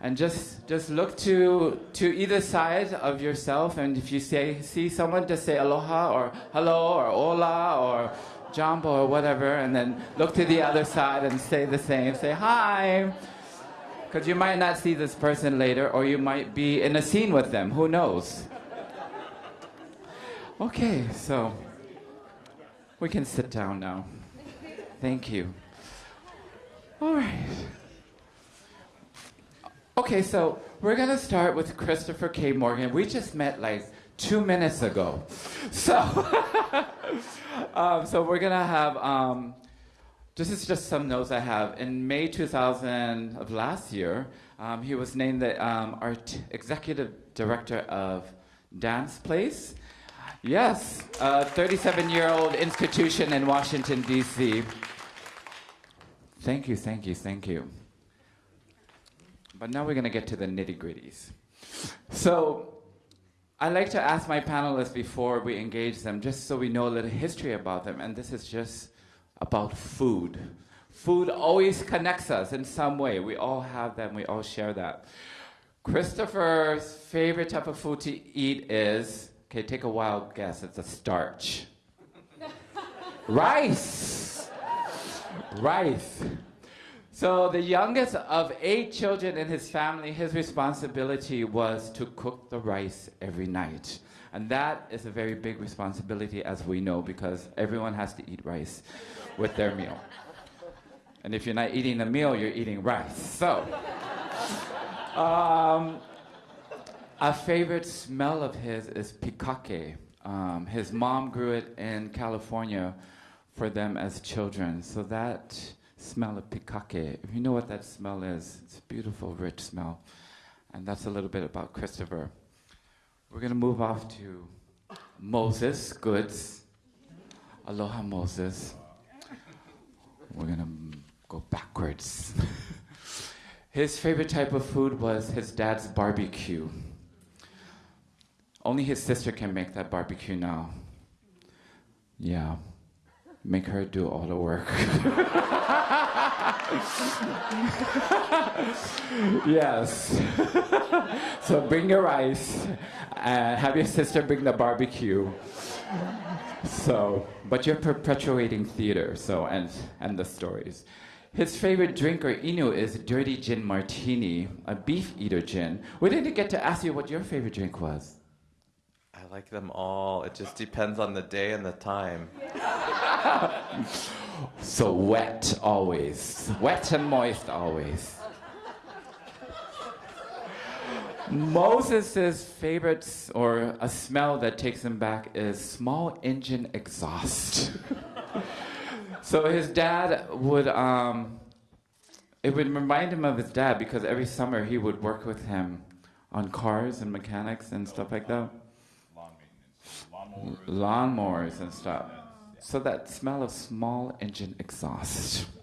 And just, just look to, to either side of yourself, and if you say, see someone, just say aloha or hello or hola or jumbo or whatever, and then look to the other side and say the same. Say hi. Because you might not see this person later, or you might be in a scene with them. Who knows? Okay, so we can sit down now. Thank you. All right. Okay, so we're gonna start with Christopher K. Morgan. We just met like two minutes ago. So, um, so we're gonna have um, this is just some notes I have. In May 2000 of last year, um, he was named the um, art executive director of Dance Place. Yes, a 37 year old institution in Washington, D.C. Thank you, thank you, thank you. But now we're going to get to the nitty gritties. So, I like to ask my panelists before we engage them, just so we know a little history about them. And this is just about food. Food always connects us in some way. We all have them, we all share that. Christopher's favorite type of food to eat is okay, take a wild guess. It's a starch. Rice. Rice. So, the youngest of eight children in his family, his responsibility was to cook the rice every night. And that is a very big responsibility, as we know, because everyone has to eat rice with their meal. And if you're not eating a meal, you're eating rice. So, um, a favorite smell of his is pikake. Um, his mom grew it in California for them as children. So that smell of pikake, if you know what that smell is, it's a beautiful, rich smell. And that's a little bit about Christopher. We're going to move off to Moses Goods. Aloha, Moses. We're going to go backwards. His favorite type of food was his dad's barbecue. Only his sister can make that barbecue now. Yeah. Make her do all the work. yes. so bring your rice and have your sister bring the barbecue. So, but you're perpetuating theater, so and and the stories. His favorite drink or inu is dirty gin martini, a beef eater gin. We didn't get to ask you what your favorite drink was. Like them all. It just depends on the day and the time. So wet always, wet and moist always. Moses' favorites or a smell that takes him back is small engine exhaust. so his dad would, um, it would remind him of his dad because every summer he would work with him on cars and mechanics and stuff like that. Lawnmowers and stuff. So that smell of small engine exhaust.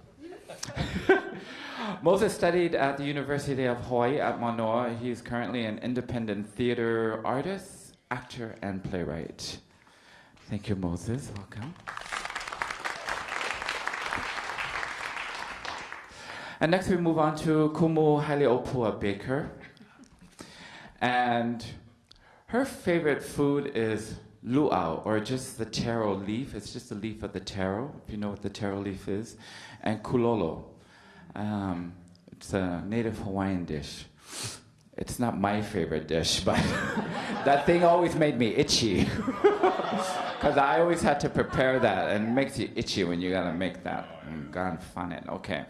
Moses studied at the University of Hawaii at Manoa. He is currently an independent theater artist, actor, and playwright. Thank you, Moses. Welcome. And next we move on to Kumu Haili'ōpua Baker. And her favorite food is luau, or just the taro leaf. It's just a leaf of the taro, if you know what the taro leaf is. And kulolo. Um, it's a native Hawaiian dish. It's not my favorite dish, but that thing always made me itchy. Because I always had to prepare that, and it makes you itchy when you gotta make that. Mm, God, fun it. Okay.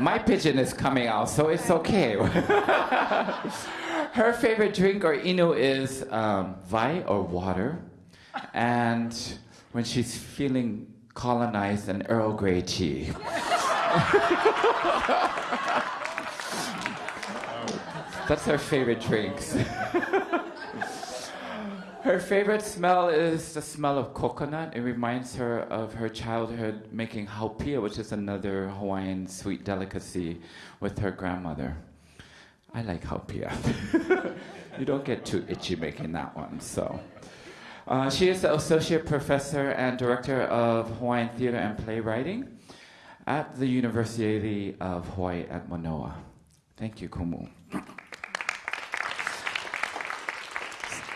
My pigeon is coming out, so it's okay. Her favorite drink or inu is um, vai or water, and when she's feeling colonized, an Earl Grey tea. That's her favorite drinks. her favorite smell is the smell of coconut. It reminds her of her childhood making haupia, which is another Hawaiian sweet delicacy, with her grandmother. I like haupia. you don't get too itchy making that one, so. Uh, she is the associate professor and director of Hawaiian theater and playwriting at the University of Hawaii at Manoa. Thank you, Kumu.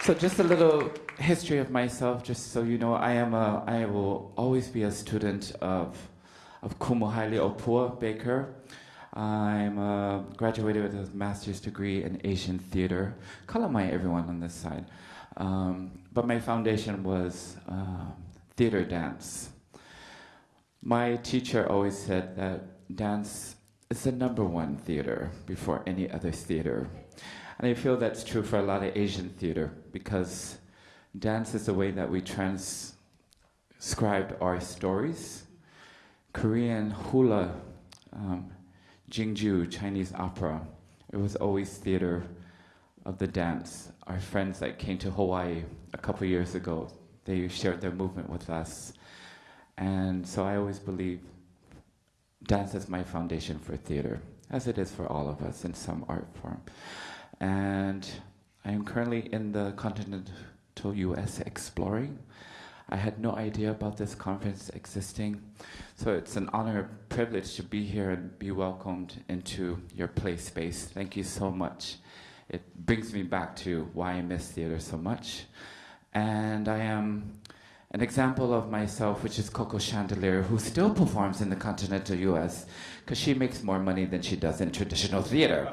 So just a little history of myself, just so you know, I am a, I will always be a student of, of Kumu Haili'ōpua Baker. I'm uh, graduated with a master's degree in Asian theater. Kalamai, everyone on this side. Um, but my foundation was uh, theater dance. My teacher always said that dance is the number one theater before any other theater. And I feel that's true for a lot of Asian theater because dance is the way that we transcribe our stories. Korean hula, um, Jingju, Chinese opera, it was always theater of the dance. Our friends that came to Hawaii a couple years ago, they shared their movement with us. And so I always believe dance is my foundation for theater, as it is for all of us in some art form. And I am currently in the continental US exploring. I had no idea about this conference existing. So it's an honor and privilege to be here and be welcomed into your play space. Thank you so much. It brings me back to why I miss theater so much. And I am an example of myself, which is Coco Chandelier, who still performs in the continental US because she makes more money than she does in traditional theater.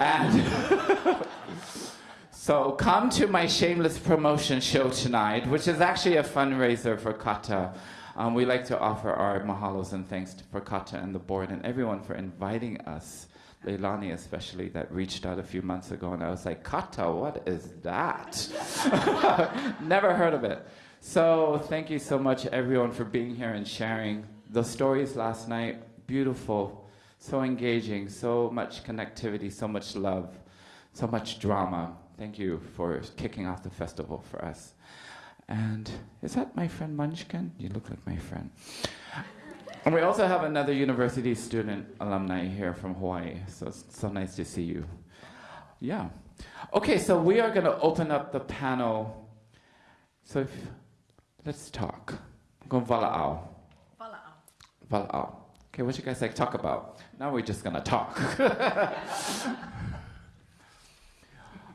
And so come to my shameless promotion show tonight, which is actually a fundraiser for CAATA. Um, we like to offer our mahalos and thanks to, for CAATA and the board and everyone for inviting us. Leilani especially that reached out a few months ago and I was like, CAATA, what is that? Never heard of it. So thank you so much everyone for being here and sharing the stories last night. Beautiful, so engaging, so much connectivity, so much love, so much drama. Thank you for kicking off the festival for us. And is that my friend Munchkin? You look like my friend. And we also have another university student alumni here from Hawaii, so it's so nice to see you. Yeah. Okay, so we are going to open up the panel. So if, let's talk. Go vala'au. Vala'au. Okay, what you guys like talk about? Now we're just to talk.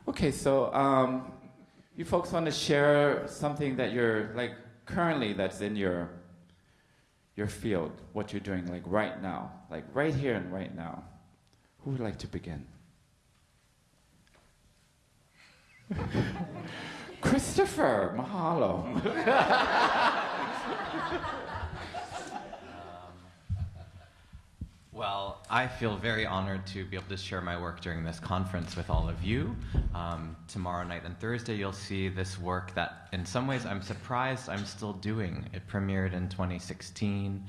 okay, so um, you folks want to share something that you're like currently that's in your your field, what you're doing like right now, like right here and right now. Who would like to begin? Christopher, mahalo. Well, I feel very honored to be able to share my work during this conference with all of you. Um, tomorrow night and Thursday, you'll see this work that, in some ways, I'm surprised I'm still doing. It premiered in 2016.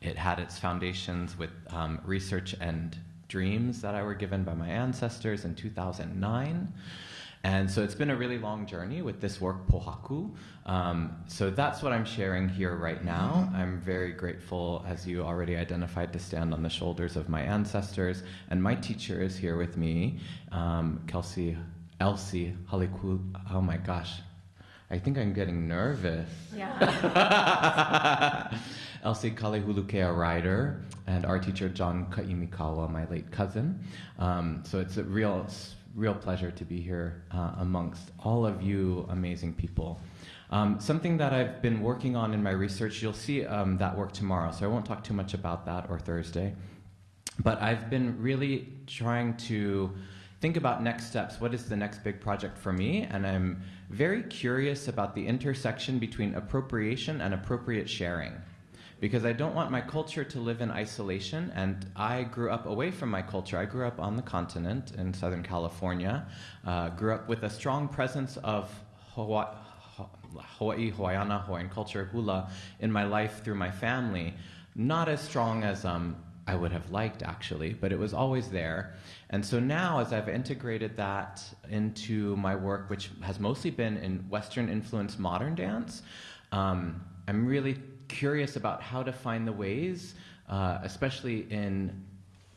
It had its foundations with um, research and dreams that I were given by my ancestors in 2009. And so it's been a really long journey with this work, Pohaku. Um, so that's what I'm sharing here right now. I'm very grateful, as you already identified, to stand on the shoulders of my ancestors. And my teacher is here with me, um, Kelsey, Elsie Haliku. Oh my gosh, I think I'm getting nervous. Yeah. Elsie Kalehulukea Ryder and our teacher John Kaimikaua, my late cousin. Um, so it's a real, real pleasure to be here uh, amongst all of you amazing people. Um, something that I've been working on in my research, you'll see um, that work tomorrow, so I won't talk too much about that or Thursday. But I've been really trying to think about next steps. What is the next big project for me? And I'm very curious about the intersection between appropriation and appropriate sharing. Because I don't want my culture to live in isolation, and I grew up away from my culture. I grew up on the continent in Southern California, uh, grew up with a strong presence of Hawaii, Hawaii, Hawaiiana, Hawaiian culture, hula in my life through my family. Not as strong as um, I would have liked, actually, but it was always there. And so now, as I've integrated that into my work, which has mostly been in Western influenced modern dance, um, I'm really curious about how to find the ways, uh, especially in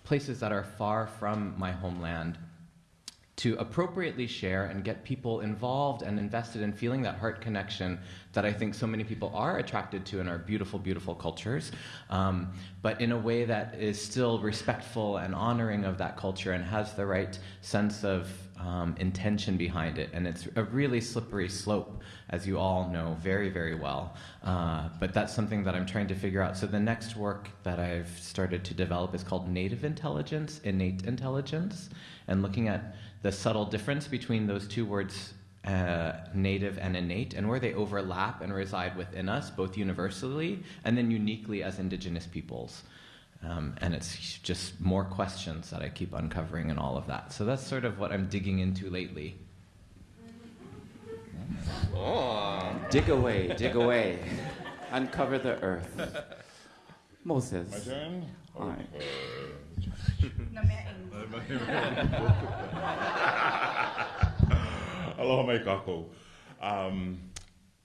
places that are far from my homeland, to appropriately share and get people involved and invested in feeling that heart connection that I think so many people are attracted to in our beautiful, beautiful cultures, um, but in a way that is still respectful and honoring of that culture and has the right sense of um, intention behind it. And it's a really slippery slope, as you all know very, very well. Uh, but that's something that I'm trying to figure out. So the next work that I've started to develop is called Native Intelligence, Innate Intelligence, and looking at the subtle difference between those two words uh, native and innate, and where they overlap and reside within us, both universally and then uniquely as indigenous peoples. Um, and it's just more questions that I keep uncovering and all of that. So that's sort of what I'm digging into lately. Oh. Dig away, dig away. Uncover the earth. Moses. My turn? Hi. Aloha mai kakou. Um,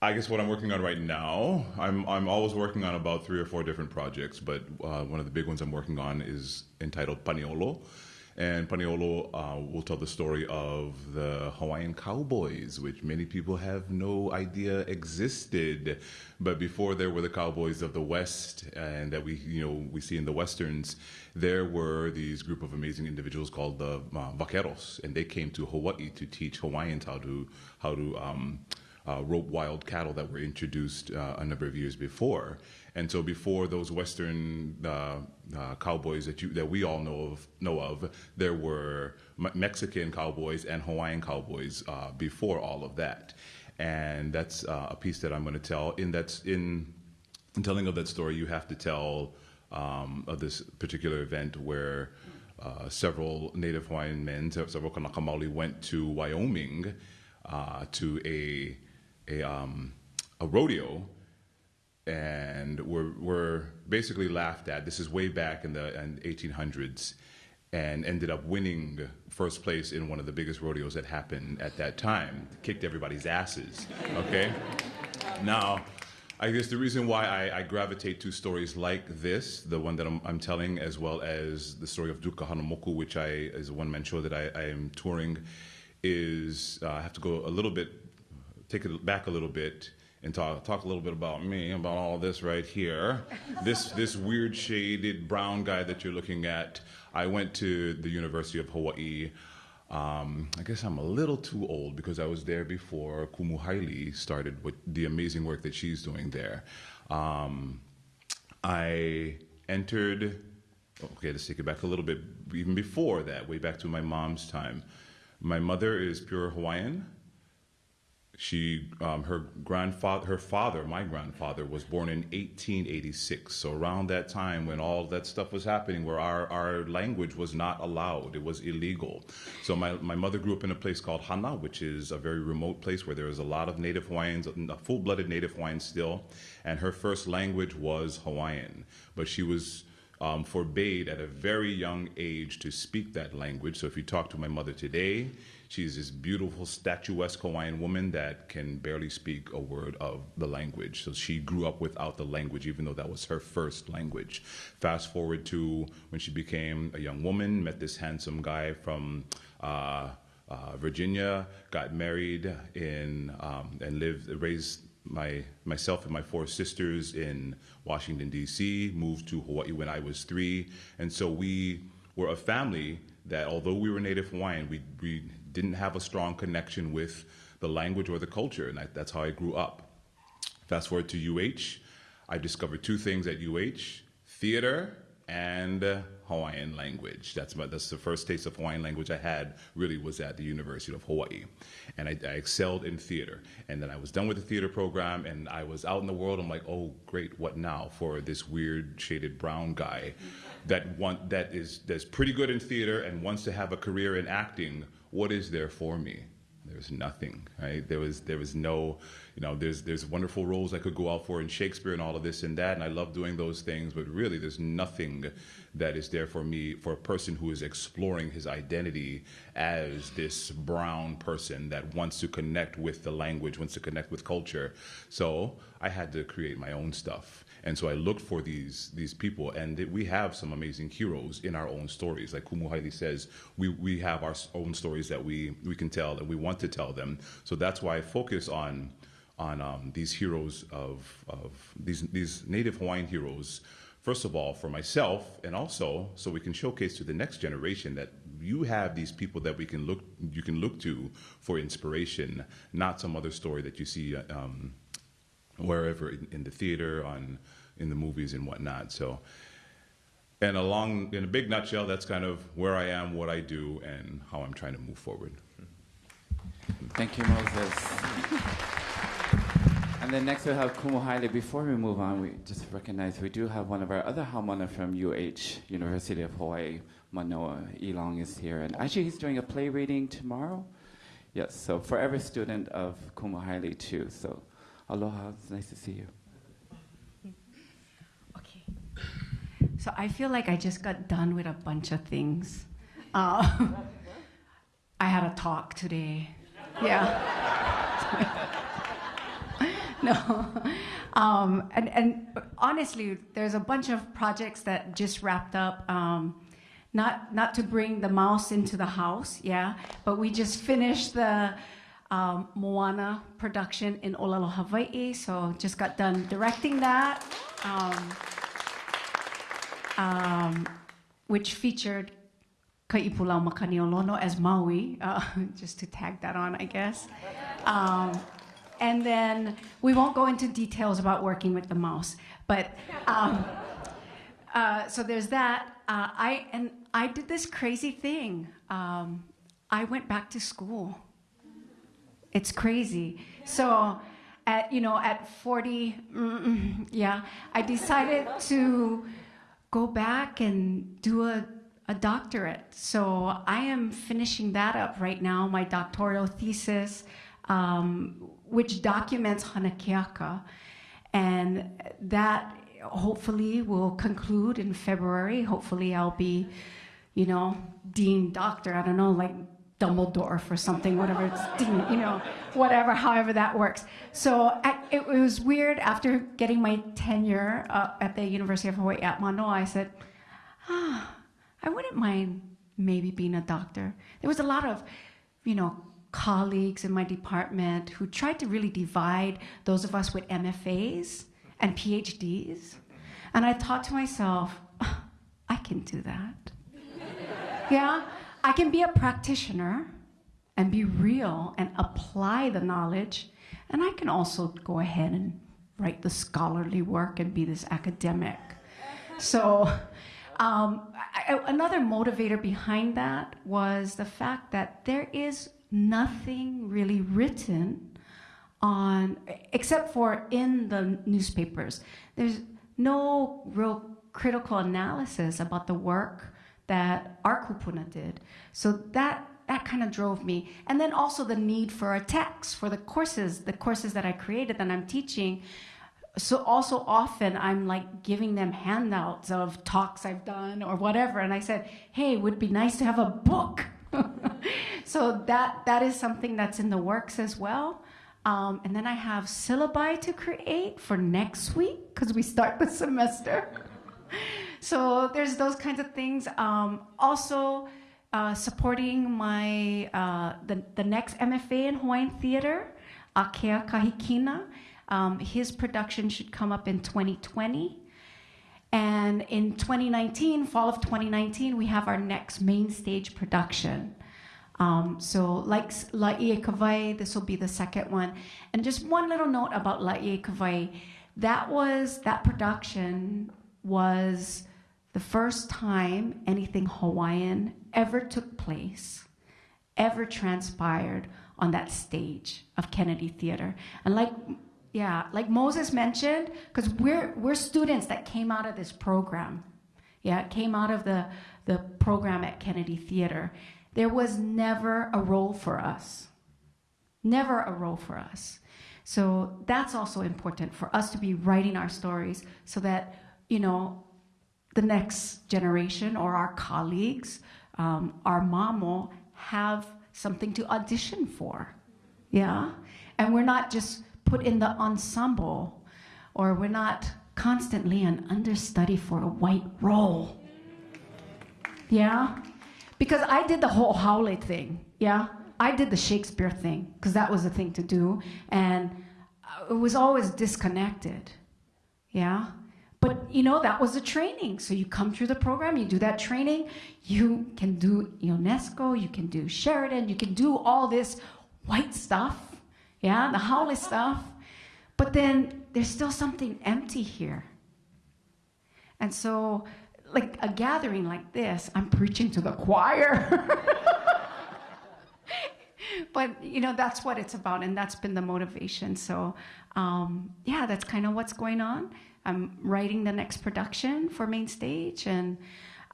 I guess what I'm working on right now, I'm, I'm always working on about three or four different projects, but uh, one of the big ones I'm working on is entitled Paniolo. And Paniolo uh, will tell the story of the Hawaiian cowboys, which many people have no idea existed. But before there were the cowboys of the West, and that we, you know, we see in the westerns, there were these group of amazing individuals called the uh, vaqueros, and they came to Hawaii to teach Hawaiians how to how to um, uh, rope wild cattle that were introduced uh, a number of years before. And so before those Western uh, uh, cowboys that you that we all know of know of, there were Mexican cowboys and Hawaiian cowboys uh, before all of that. And that's uh, a piece that I'm going to tell. In that's in, in telling of that story, you have to tell um, of this particular event where. Uh, several Native Hawaiian men, several Kanaka Maoli, went to Wyoming uh, to a a, um, a rodeo and were, were basically laughed at. This is way back in the in 1800s and ended up winning first place in one of the biggest rodeos that happened at that time. Kicked everybody's asses, okay? now, I guess the reason why I, I gravitate to stories like this, the one that I'm, I'm telling, as well as the story of Duke Kahanamoku, which I is a one-man show that I, I am touring, is uh, I have to go a little bit, take it back a little bit, and talk talk a little bit about me, about all this right here, this this weird shaded brown guy that you're looking at. I went to the University of Hawaii. Um, I guess I'm a little too old because I was there before Kumu Haili started with the amazing work that she's doing there. Um, I entered, okay, let's take it back a little bit, even before that, way back to my mom's time. My mother is pure Hawaiian. She, um, her grandfather, her father, my grandfather, was born in 1886. So around that time, when all that stuff was happening, where our, our language was not allowed, it was illegal. So my, my mother grew up in a place called Hana, which is a very remote place where there is a lot of Native Hawaiians, full-blooded Native Hawaiians still, and her first language was Hawaiian. But she was um, forbade at a very young age to speak that language. So if you talk to my mother today, she's this beautiful, statuesque Hawaiian woman that can barely speak a word of the language. So she grew up without the language, even though that was her first language. Fast forward to when she became a young woman, met this handsome guy from. Uh, uh, Virginia, got married in um, and lived, raised my myself and my four sisters in Washington D.C. Moved to Hawaii when I was three, and so we were a family that, although we were Native Hawaiian, we we didn't have a strong connection with the language or the culture, and I, that's how I grew up. Fast forward to UH, I discovered two things at UH: theater and Hawaiian language. That's my, that's the first taste of Hawaiian language I had. Really was at the University of Hawaii, and I, I excelled in theater. And then I was done with the theater program, and I was out in the world. I'm like, oh great, what now for this weird shaded brown guy that want that is that's pretty good in theater and wants to have a career in acting. What is there for me? There's nothing, right? There was there was no, you know, there's there's wonderful roles I could go out for in Shakespeare and all of this and that, and I love doing those things, but really there's nothing that is there for me for a person who is exploring his identity as this brown person that wants to connect with the language, wants to connect with culture. So I had to create my own stuff. And so I looked for these these people, and we have some amazing heroes in our own stories. Like Kumu Haili says, we, we have our own stories that we, we can tell, and we want to tell them. So that's why I focus on on um, these heroes of of these these Native Hawaiian heroes. First of all, for myself, and also so we can showcase to the next generation that you have these people that we can look you can look to for inspiration, not some other story that you see. Um, wherever in, in the theater, on in the movies and whatnot. So, and along in a big nutshell, that's kind of where I am, what I do, and how I'm trying to move forward. Thank you, Moses. And then next we have Kumu Haili. Before we move on, we just recognize we do have one of our other haumana from UH, University of Hawaii, Manoa Elong is here. And actually he's doing a play reading tomorrow. Yes, so for every student of Kumu Haili too. So aloha, it's nice to see you. So I feel like I just got done with a bunch of things. Uh, I had a talk today. Yeah. no. Um, and, and honestly, there's a bunch of projects that just wrapped up. Um, not, not to bring the mouse into the house, yeah, but we just finished the um, Moana production in Olelo, Hawaii. So just got done directing that, um, which featured Kaipulau Makaniolono as Maui, uh, just to tag that on, I guess. Um, and then we won't go into details about working with the mouse, but um, uh, so there's that. Uh, I and I did this crazy thing. Um, I went back to school. It's crazy. So, at you know, at 40, mm, yeah, I decided to go back and do a, a doctorate. So I am finishing that up right now, my doctoral thesis, um, which documents Hanakeaka, and that hopefully will conclude in February. Hopefully, I'll be, you know, dean doctor. I don't know, like Dumbledore for something, whatever it's, you know, whatever, however that works. So I, it, was weird after getting my tenure uh, at the University of Hawaii at Manoa. I said, ah, I wouldn't mind maybe being a doctor. There was a lot of, you know, colleagues in my department who tried to really divide those of us with MFAs and PhDs. And I thought to myself, "Ah, I can do that. yeah, I can be a practitioner and be real and apply the knowledge. And I can also go ahead and write the scholarly work and be this academic. So, um, I, another motivator behind that was the fact that there is nothing really written on, except for in the newspapers. There's no real critical analysis about the work that our kupuna did. So that that kind of drove me. And then also the need for a text for the courses, the courses that I created that I'm teaching. So also often I'm like giving them handouts of talks I've done or whatever. And I said, hey, it would be nice to have a book. so that that is something that's in the works as well. Um, and then I have syllabi to create for next week because we start the semester. So there's those kinds of things. Um, also, uh, supporting my uh, the the next MFA in Hawaiian theater, Akea Kahikina. Um, his production should come up in 2020. And in 2019, fall of 2019, we have our next main stage production. Um, so, like Laieikawai, this will be the second one. And just one little note about Laieikawai that was, that production was the first time anything Hawaiian ever took place, ever transpired on that stage of Kennedy Theater. And like, yeah, like Moses mentioned, because we're, we're students that came out of this program. Yeah, it came out of the, the program at Kennedy Theater. There was never a role for us. Never a role for us. So that's also important for us to be writing our stories so that, you know, the next generation or our colleagues, um, our mamo, have something to audition for. Yeah? And we're not just put in the ensemble or we're not constantly an understudy for a white role. Yeah? Because I did the whole haole thing. Yeah? I did the Shakespeare thing because that was the thing to do. And uh, it was always disconnected. Yeah? But you know, that was the training. So you come through the program, you do that training, you can do Ionesco, you can do Sheridan, you can do all this white stuff, yeah, the haole stuff. But then there's still something empty here. And so, like a gathering like this, I'm preaching to the choir. but you know that's what it's about and that's been the motivation so um, yeah that's kind of what's going on i'm writing the next production for main stage and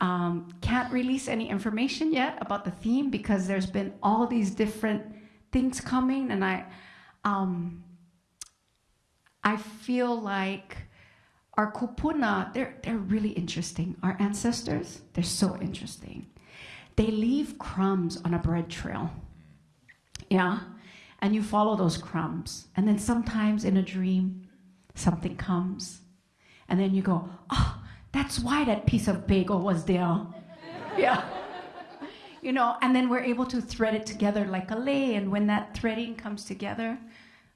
um, can't release any information yet about the theme because there's been all these different things coming and i um, i feel like our kupuna they're, they're really interesting our ancestors they're so interesting they leave crumbs on a bread trail yeah? And you follow those crumbs. And then sometimes in a dream, something comes. And then you go, oh, that's why that piece of bagel was there. yeah. You know, and then we're able to thread it together like a lei. And when that threading comes together,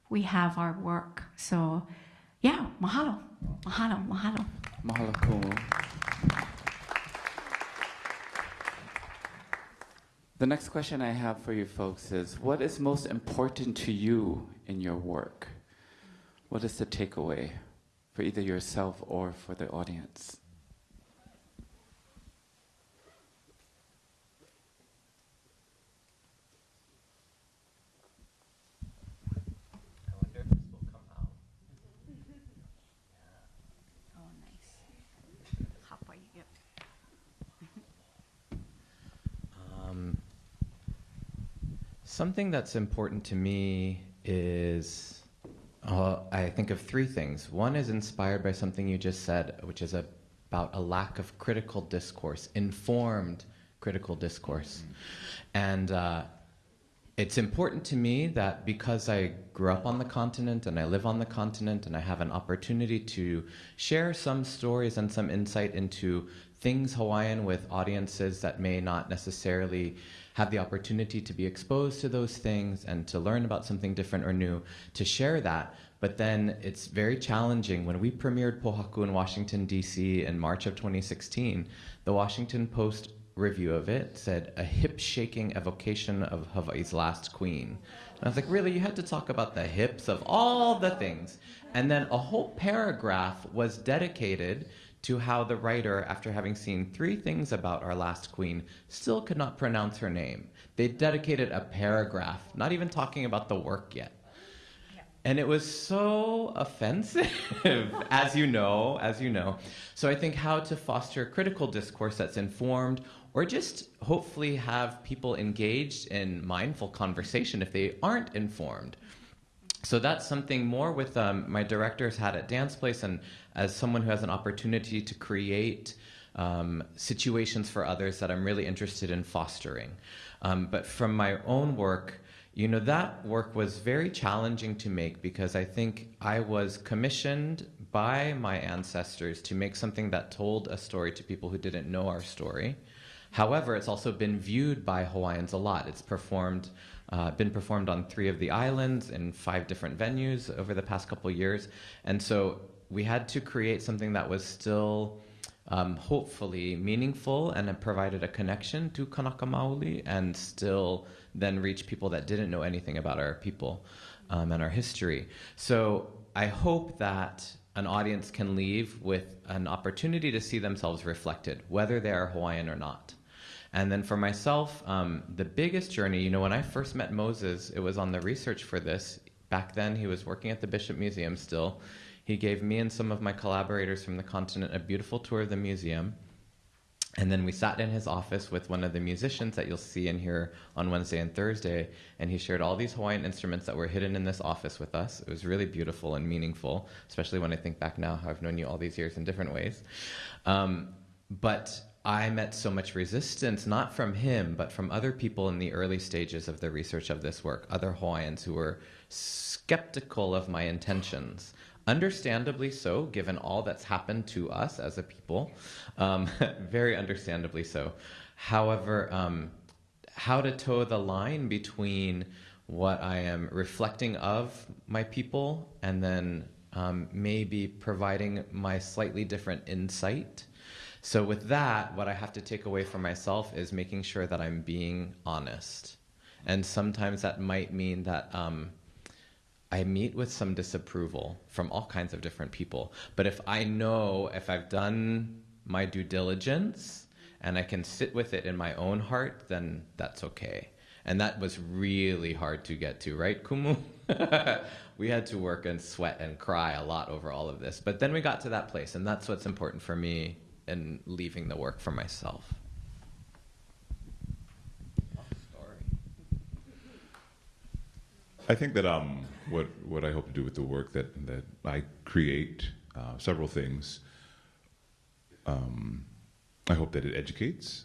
we have our work. So, yeah, mahalo. Mahalo, mahalo. Mahalo kumu. The next question I have for you folks is what is most important to you in your work? What is the takeaway for either yourself or for the audience? I wonder if this will come out. Oh, nice. Hapai, yep. Um, something that's important to me is uh, I think of three things. One is inspired by something you just said, which is about a lack of critical discourse, informed critical discourse. And uh, it's important to me that because I grew up on the continent and I live on the continent and I have an opportunity to share some stories and some insight into things Hawaiian with audiences that may not necessarily have the opportunity to be exposed to those things and to learn about something different or new, to share that. But then it's very challenging. When we premiered Pohaku in Washington, D.C. in March of 2016, the Washington Post review of it said a hip shaking evocation of Hawaii's last queen. And I was like, really? You had to talk about the hips of all the things. And then a whole paragraph was dedicated to how the writer, after having seen three things about our last queen, still could not pronounce her name. They dedicated a paragraph, not even talking about the work yet. And it was so offensive, as you know, as you know. So I think how to foster critical discourse that's informed or just hopefully have people engaged in mindful conversation if they aren't informed. So that's something more with um, my director's had at Dance Place and as someone who has an opportunity to create um, situations for others that I'm really interested in fostering. Um, but from my own work, you know, that work was very challenging to make because I think I was commissioned by my ancestors to make something that told a story to people who didn't know our story. However, it's also been viewed by Hawaiians a lot. It's performed, uh, been performed on three of the islands in five different venues over the past couple years, and so we had to create something that was still um, hopefully meaningful and it provided a connection to Kanaka Maoli and still then reach people that didn't know anything about our people um, and our history. So I hope that an audience can leave with an opportunity to see themselves reflected, whether they are Hawaiian or not. And then for myself, um, the biggest journey, you know, when I first met Moses, it was on the research for this. Back then, he was working at the Bishop Museum still. He gave me and some of my collaborators from the continent a beautiful tour of the museum. And then we sat in his office with one of the musicians that you'll see in here on Wednesday and Thursday, and he shared all these Hawaiian instruments that were hidden in this office with us. It was really beautiful and meaningful, especially when I think back now how I've known you all these years in different ways. Um, but I met so much resistance, not from him, but from other people in the early stages of the research of this work, other Hawaiians who were skeptical of my intentions. Understandably so, given all that's happened to us as a people. Um, very understandably so. However, um, how to toe the line between what I am reflecting of my people and then um, maybe providing my slightly different insight. So, with that, what I have to take away from myself is making sure that I'm being honest. And sometimes that might mean that um, I meet with some disapproval from all kinds of different people. But if I know if I've done my due diligence and I can sit with it in my own heart, then that's okay. And that was really hard to get to, right, Kumu? we had to work and sweat and cry a lot over all of this. But then we got to that place, and that's what's important for me in leaving the work for myself. I think that um, what what I hope to do with the work that that I create, uh, several things. Um, I hope that it educates,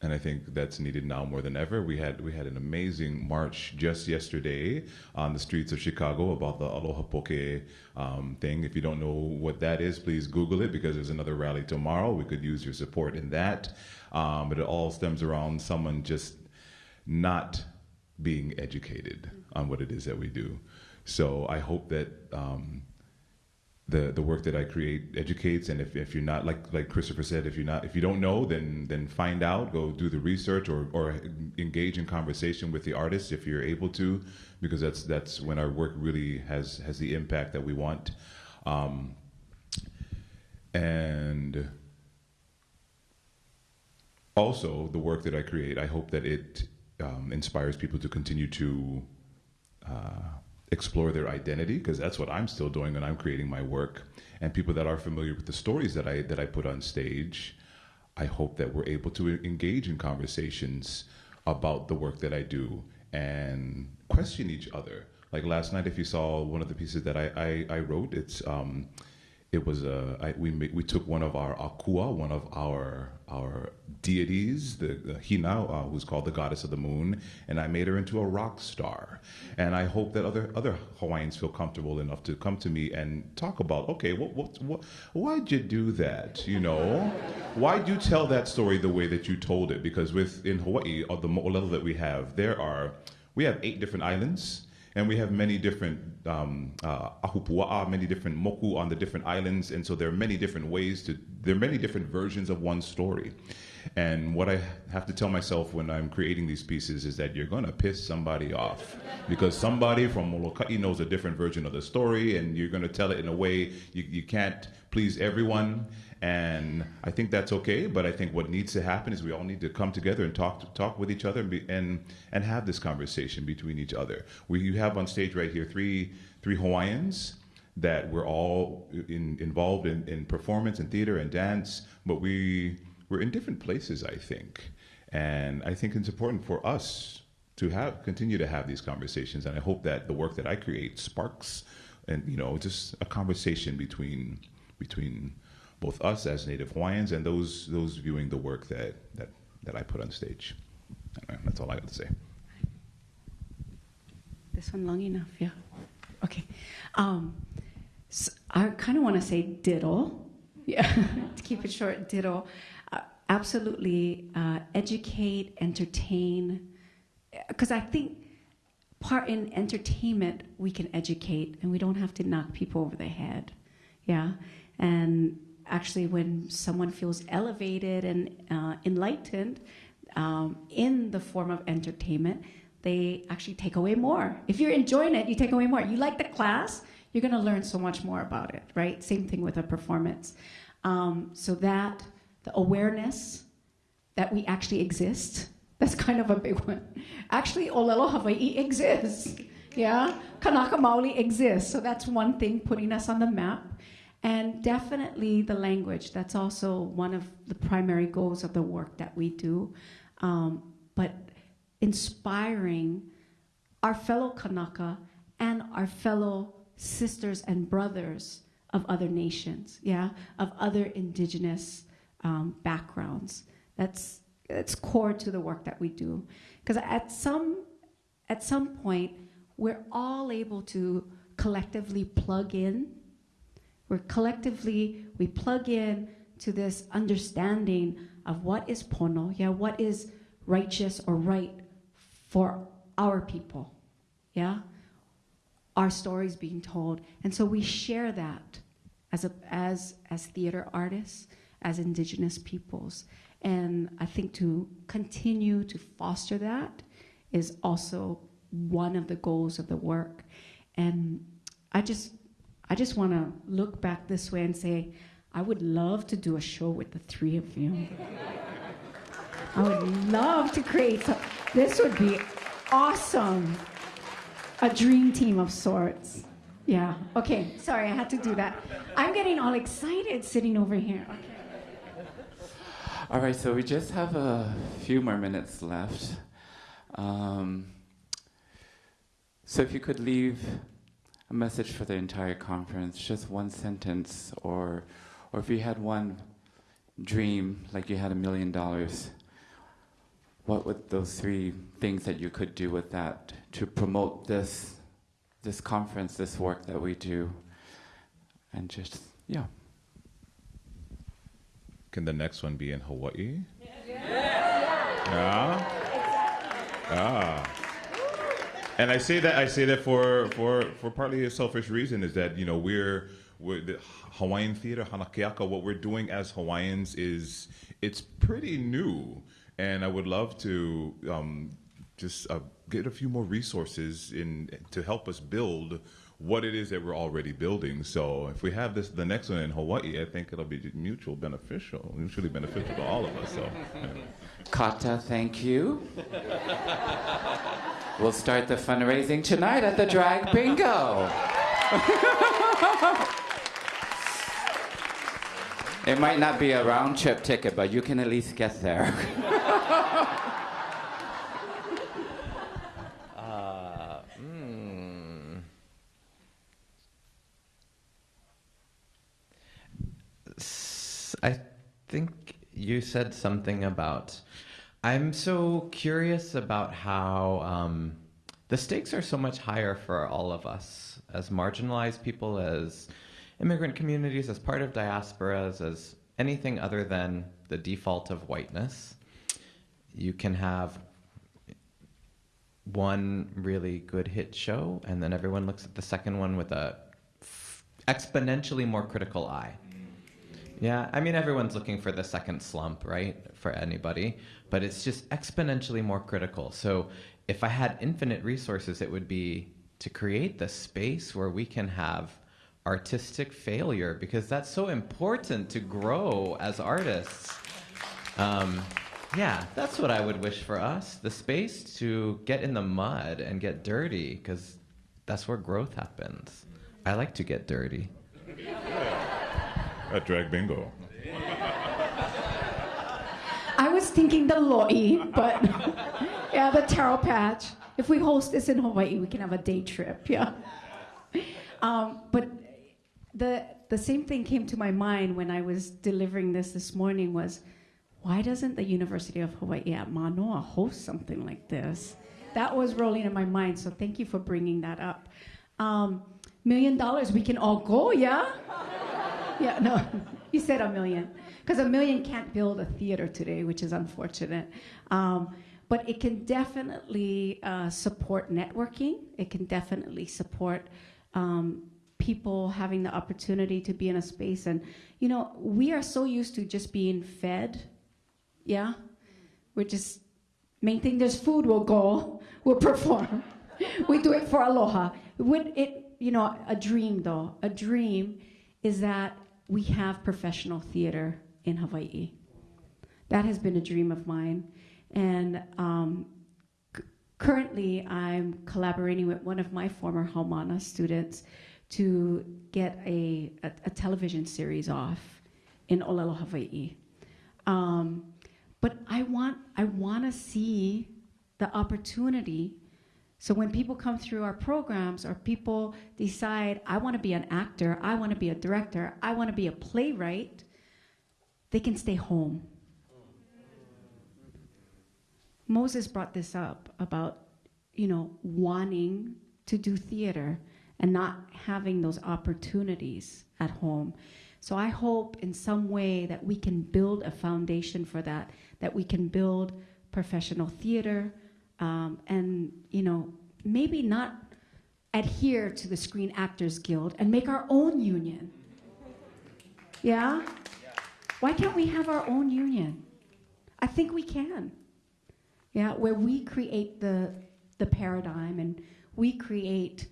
and I think that's needed now more than ever. We had we had an amazing march just yesterday on the streets of Chicago about the Aloha Poke um, thing. If you don't know what that is, please Google it because there's another rally tomorrow. We could use your support in that. Um, but it all stems around someone just not being educated on what it is that we do. So I hope that um, the the work that I create educates, and if, if you're not like like Christopher said, if you're not if you don't know, then then find out, go do the research, or or engage in conversation with the artist if you're able to, because that's that's when our work really has has the impact that we want. Um, and also the work that I create, I hope that it um, inspires people to continue to uh, explore their identity because that's what I'm still doing when I'm creating my work. And people that are familiar with the stories that I that I put on stage, I hope that we're able to engage in conversations about the work that I do and question each other. Like last night, if you saw one of the pieces that I, I, I wrote, it's um, it was a I, we we took one of our akua, one of our our deities, the, the Hina, uh, who's called the goddess of the moon, and I made her into a rock star. And I hope that other other Hawaiians feel comfortable enough to come to me and talk about, okay, what what, what why'd you do that? You know, why'd you tell that story the way that you told it? Because with in Hawaii, or the mo'olelo that we have, there are we have eight different islands. And we have many different um, uh, ahupua'a, many different moku on the different islands, and so there are many different ways to. There are many different versions of one story, and what I have to tell myself when I'm creating these pieces is that you're gonna piss somebody off, because somebody from Molokai knows a different version of the story, and you're gonna tell it in a way you, you can't please everyone, and I think that's okay. But I think what needs to happen is we all need to come together and talk talk with each other and be, and, and have this conversation between each other. We you have on stage right here three three Hawaiians that we're all in, involved in, in performance and theater and dance, but we we're in different places. I think, and I think it's important for us to have continue to have these conversations. And I hope that the work that I create sparks and you know just a conversation between between both us as Native Hawaiians and those those viewing the work that that, that I put on stage. Anyway, that's all I got to say. This one long enough, yeah. Okay. Um, so I kind of want to say diddle. Yeah, to keep it short, diddle. Uh, absolutely uh, educate, entertain. Because I think part in entertainment, we can educate and we don't have to knock people over the head. Yeah. And actually, when someone feels elevated and uh, enlightened um, in the form of entertainment, they actually take away more. If you're enjoying it, you take away more. You like the class, you're going to learn so much more about it, right? Same thing with a performance. Um, so that the awareness that we actually exist, that's kind of a big one. Actually, Olelo Hawaii exists. Yeah, Kanaka Maoli exists. So that's one thing putting us on the map. And definitely the language. That's also one of the primary goals of the work that we do. Um, but inspiring our fellow Kanaka and our fellow sisters and brothers of other nations, yeah, of other indigenous um, backgrounds. That's that's core to the work that we do, because at some at some point we're all able to collectively plug in. We're collectively we plug in to this understanding of what is pono, yeah, what is righteous or right for our people, yeah our stories being told. And so we share that as, a, as, as theater artists, as indigenous peoples. And I think to continue to foster that is also one of the goals of the work. And I just, I just want to look back this way and say, I would love to do a show with the three of you. I would love to create some. This would be awesome a dream team of sorts. Yeah. Okay. Sorry, I had to do that. I'm getting all excited sitting over here. Okay. All right, so we just have a few more minutes left. Um, so if you could leave a message for the entire conference, just one sentence, or, or if you had one dream, like you had a million dollars, what would those three things that you could do with that to promote this this conference, this work that we do, and just yeah. Can the next one be in Hawaii? Yeah. Yeah. Ah. And I say that I say that for for for partly a selfish reason is that you know we're we're the Hawaiian theater Hanakeaka. What we're doing as Hawaiians is it's pretty new, and I would love to um, just uh, get a few more resources in to help us build what it is that we're already building. So if we have this, the next one in Hawaii, I think it'll be mutual beneficial, mutually beneficial to all of us. So, anyway. CAATA, thank you. We'll start the fundraising tonight at the Drag Bingo. it might not be a round trip ticket, but you can at least get there. Uh, mm. I think you said something about. I'm so curious about how um, the stakes are so much higher for all of us as marginalized people, as immigrant communities, as part of diasporas, as anything other than the default of whiteness. You can have one really good hit show, and then everyone looks at the second one with a exponentially more critical eye. Yeah, I mean, everyone's looking for the second slump, right? For anybody, but it's just exponentially more critical. So, if I had infinite resources, it would be to create the space where we can have artistic failure because that's so important to grow as artists. Um, yeah, that's what I would wish for us the space to get in the mud and get dirty because that's where growth happens. I like to get dirty. At Drag Bingo. I was thinking the loi, but yeah, the taro patch. If we host this in Hawaii, we can have a day trip. Yeah. Um, but the the same thing came to my mind when I was delivering this this morning was, why doesn't the University of Hawaii at Manoa host something like this? That was rolling in my mind. So thank you for bringing that up. Um, million dollars, we can all go, yeah. Yeah, no, you said a million. Because a million can't build a theater today, which is unfortunate. Um, but it can definitely uh, support networking. It can definitely support um, people having the opportunity to be in a space. And, you know, we are so used to just being fed. Yeah? We're just, main thing there's food, we'll go, we'll perform. we do it for aloha. Would it, you know, a dream though, a dream is that we have professional theater in Hawaii. That has been a dream of mine. And um, currently, I'm collaborating with one of my former Haumana students to get a, a, a television series off in Olelo, Hawaii. Um, but I want, I want to see the opportunity. So when people come through our programs or people decide, I want to be an actor, I want to be a director, I want to be a playwright, they can stay home. Moses brought this up about, you know, wanting to do theater and not having those opportunities at home. So I hope in some way that we can build a foundation for that, that we can build professional theater, um, and you know, maybe not adhere to the Screen Actors Guild and make our own union. Yeah? Why can't we have our own union? I think we can. Yeah, where we create the the paradigm and we create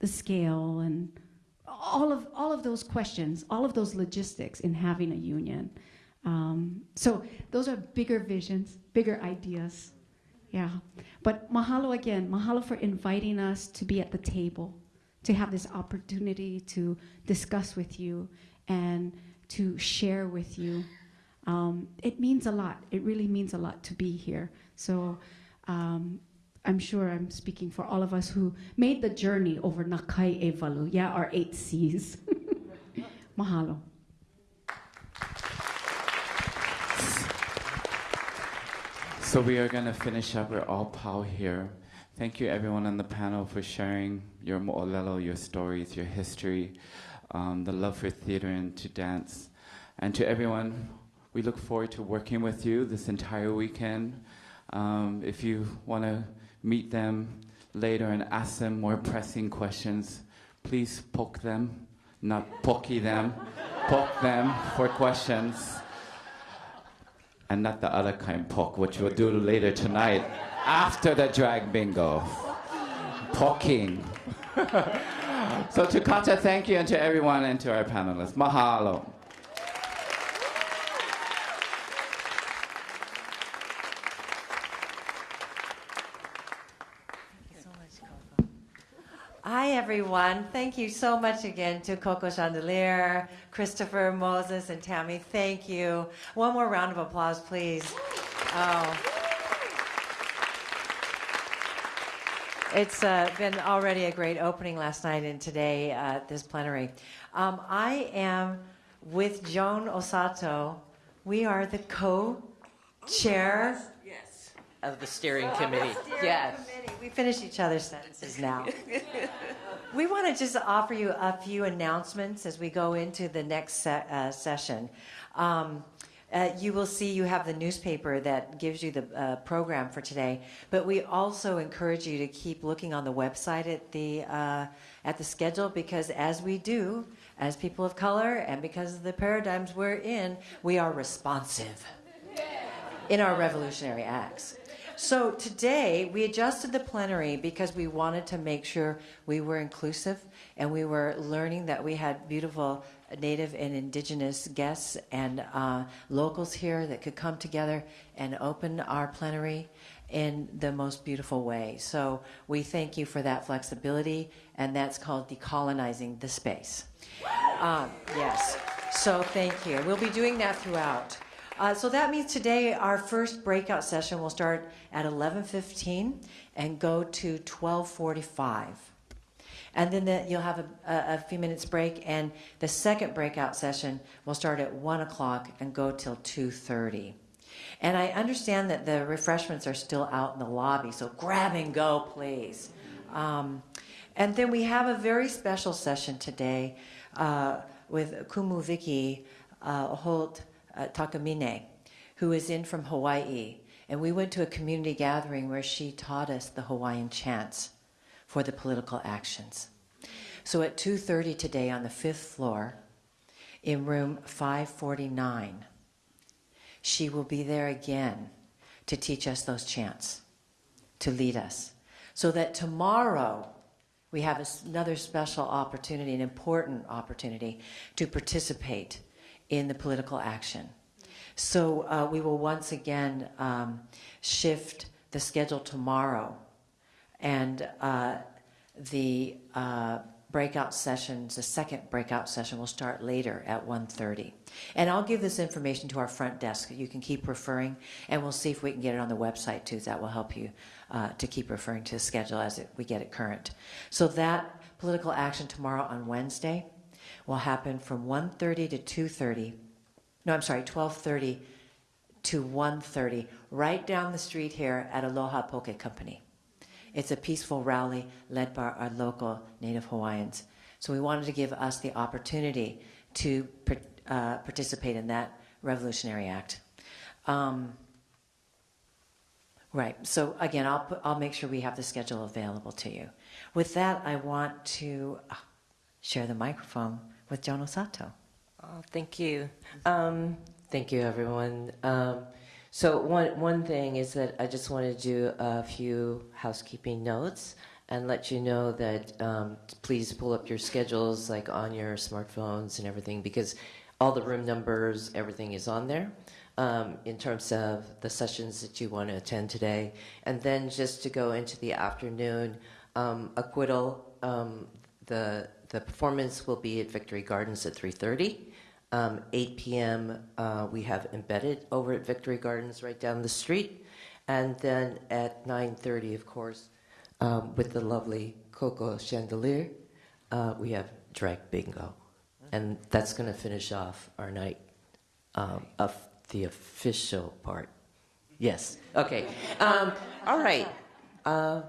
the scale and all of all of those questions, all of those logistics in having a union. Um, so those are bigger visions, bigger ideas. Yeah. But mahalo again, mahalo for inviting us to be at the table, to have this opportunity to discuss with you and to share with you. Um, it means a lot. It really means a lot to be here. So um, I'm sure I'm speaking for all of us who made the journey over Na Kai Ewalu, yeah, our eight C's. Mahalo. So we are going to finish up. We're all pau here. Thank you, everyone on the panel, for sharing your mo'olelo, your stories, your history, um, the love for theater and to dance. And to everyone, we look forward to working with you this entire weekend. Um, if you want to meet them later and ask them more pressing questions, please poke them, not pokey them, poke them for questions and not the other kind poke, which we'll do later tonight after the drag bingo. Poking. so to CAATA, thank you, and to everyone and to our panelists. Mahalo. Hi, everyone. Thank you so much again to Coco Chandelier, Christopher, Moses, and Tammy. Thank you. One more round of applause, please. Oh. It's uh, been already a great opening last night and today uh, at this plenary. Um, I am with Joan Osato, we are the co-chair Of the steering committee. Yes. We finish each other's sentences now. we want to just offer you a few announcements as we go into the next se- uh, session. Um, uh, you will see you have the newspaper that gives you the uh, program for today, but we also encourage you to keep looking on the website at the uh, at the schedule because as we do, as people of color, and because of the paradigms we're in, we are responsive in our revolutionary acts. So today we adjusted the plenary because we wanted to make sure we were inclusive and we were learning that we had beautiful native and indigenous guests and uh, locals here that could come together and open our plenary in the most beautiful way. So we thank you for that flexibility, and that's called decolonizing the space. Um, yes. So thank you. We'll be doing that throughout. Uh, so that means today our first breakout session will start at 11:15 and go to 12:45, and then the, you'll have a, a, a few minutes break. And the second breakout session will start at one o'clock and go till 2:30. And I understand that the refreshments are still out in the lobby, so grab and go, please. Um, and then we have a very special session today uh, with Kumu Vicky uh, Holt uh, Takamine, who is in from Hawaii. And we went to a community gathering where she taught us the Hawaiian chants for the political actions. So at 2.30 today on the fifth floor, in room 549, she will be there again to teach us those chants, to lead us. So that tomorrow we have another special opportunity, an important opportunity to participate in the political action. So uh, we will once again um, shift the schedule tomorrow, and uh, the uh, breakout sessions, the second breakout session will start later at 1.30. And I'll give this information to our front desk. You can keep referring, and we'll see if we can get it on the website too. That will help you uh, to keep referring to the schedule as it, we get it current. So that political action tomorrow on Wednesday will happen from 1.30 to 2.30. No, I'm sorry, 12.30 to 1.30, right down the street here at Aloha Poke Company. It's a peaceful rally led by our local Native Hawaiians. So we wanted to give us the opportunity to par- uh, participate in that revolutionary act. Um, right. So again, I'll put, I'll make sure we have the schedule available to you. With that, I want to uh, share the microphone with Joan Osato. Oh, thank you. Um, thank you, everyone. Um, so one one thing is that I just want to do a few housekeeping notes and let you know that um, please pull up your schedules like on your smartphones and everything because all the room numbers, everything is on there. Um, in terms of the sessions that you want to attend today, and then just to go into the afternoon, um, acquittal. Um, the the performance will be at Victory Gardens at 3:30. Um, 8 p.m. Uh, we have embedded over at Victory Gardens right down the street, and then at 9:30, of course, um, with the lovely Coco Chandelier, uh, we have drag bingo, and that's going to finish off our night um, of the official part. Yes. Okay. Um, all right. Uh,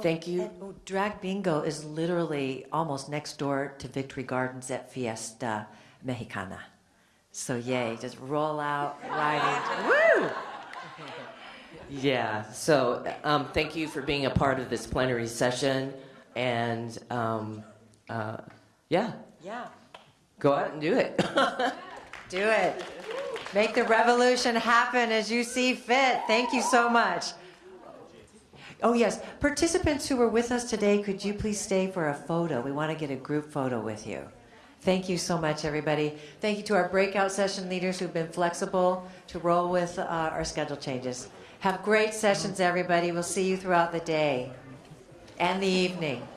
thank you. And, oh, drag bingo is literally almost next door to Victory Gardens at Fiesta Mexicana. So yay, just roll out into Woo! Yeah, so um, thank you for being a part of this plenary session. And um, uh, yeah, Yeah. go out and do it. Do it. Make the revolution happen as you see fit. Thank you so much. Oh, yes. Participants who were with us today, could you please stay for a photo? We want to get a group photo with you. Thank you so much, everybody. Thank you to our breakout session leaders who've been flexible to roll with uh, our schedule changes. Have great sessions, everybody. We'll see you throughout the day and the evening.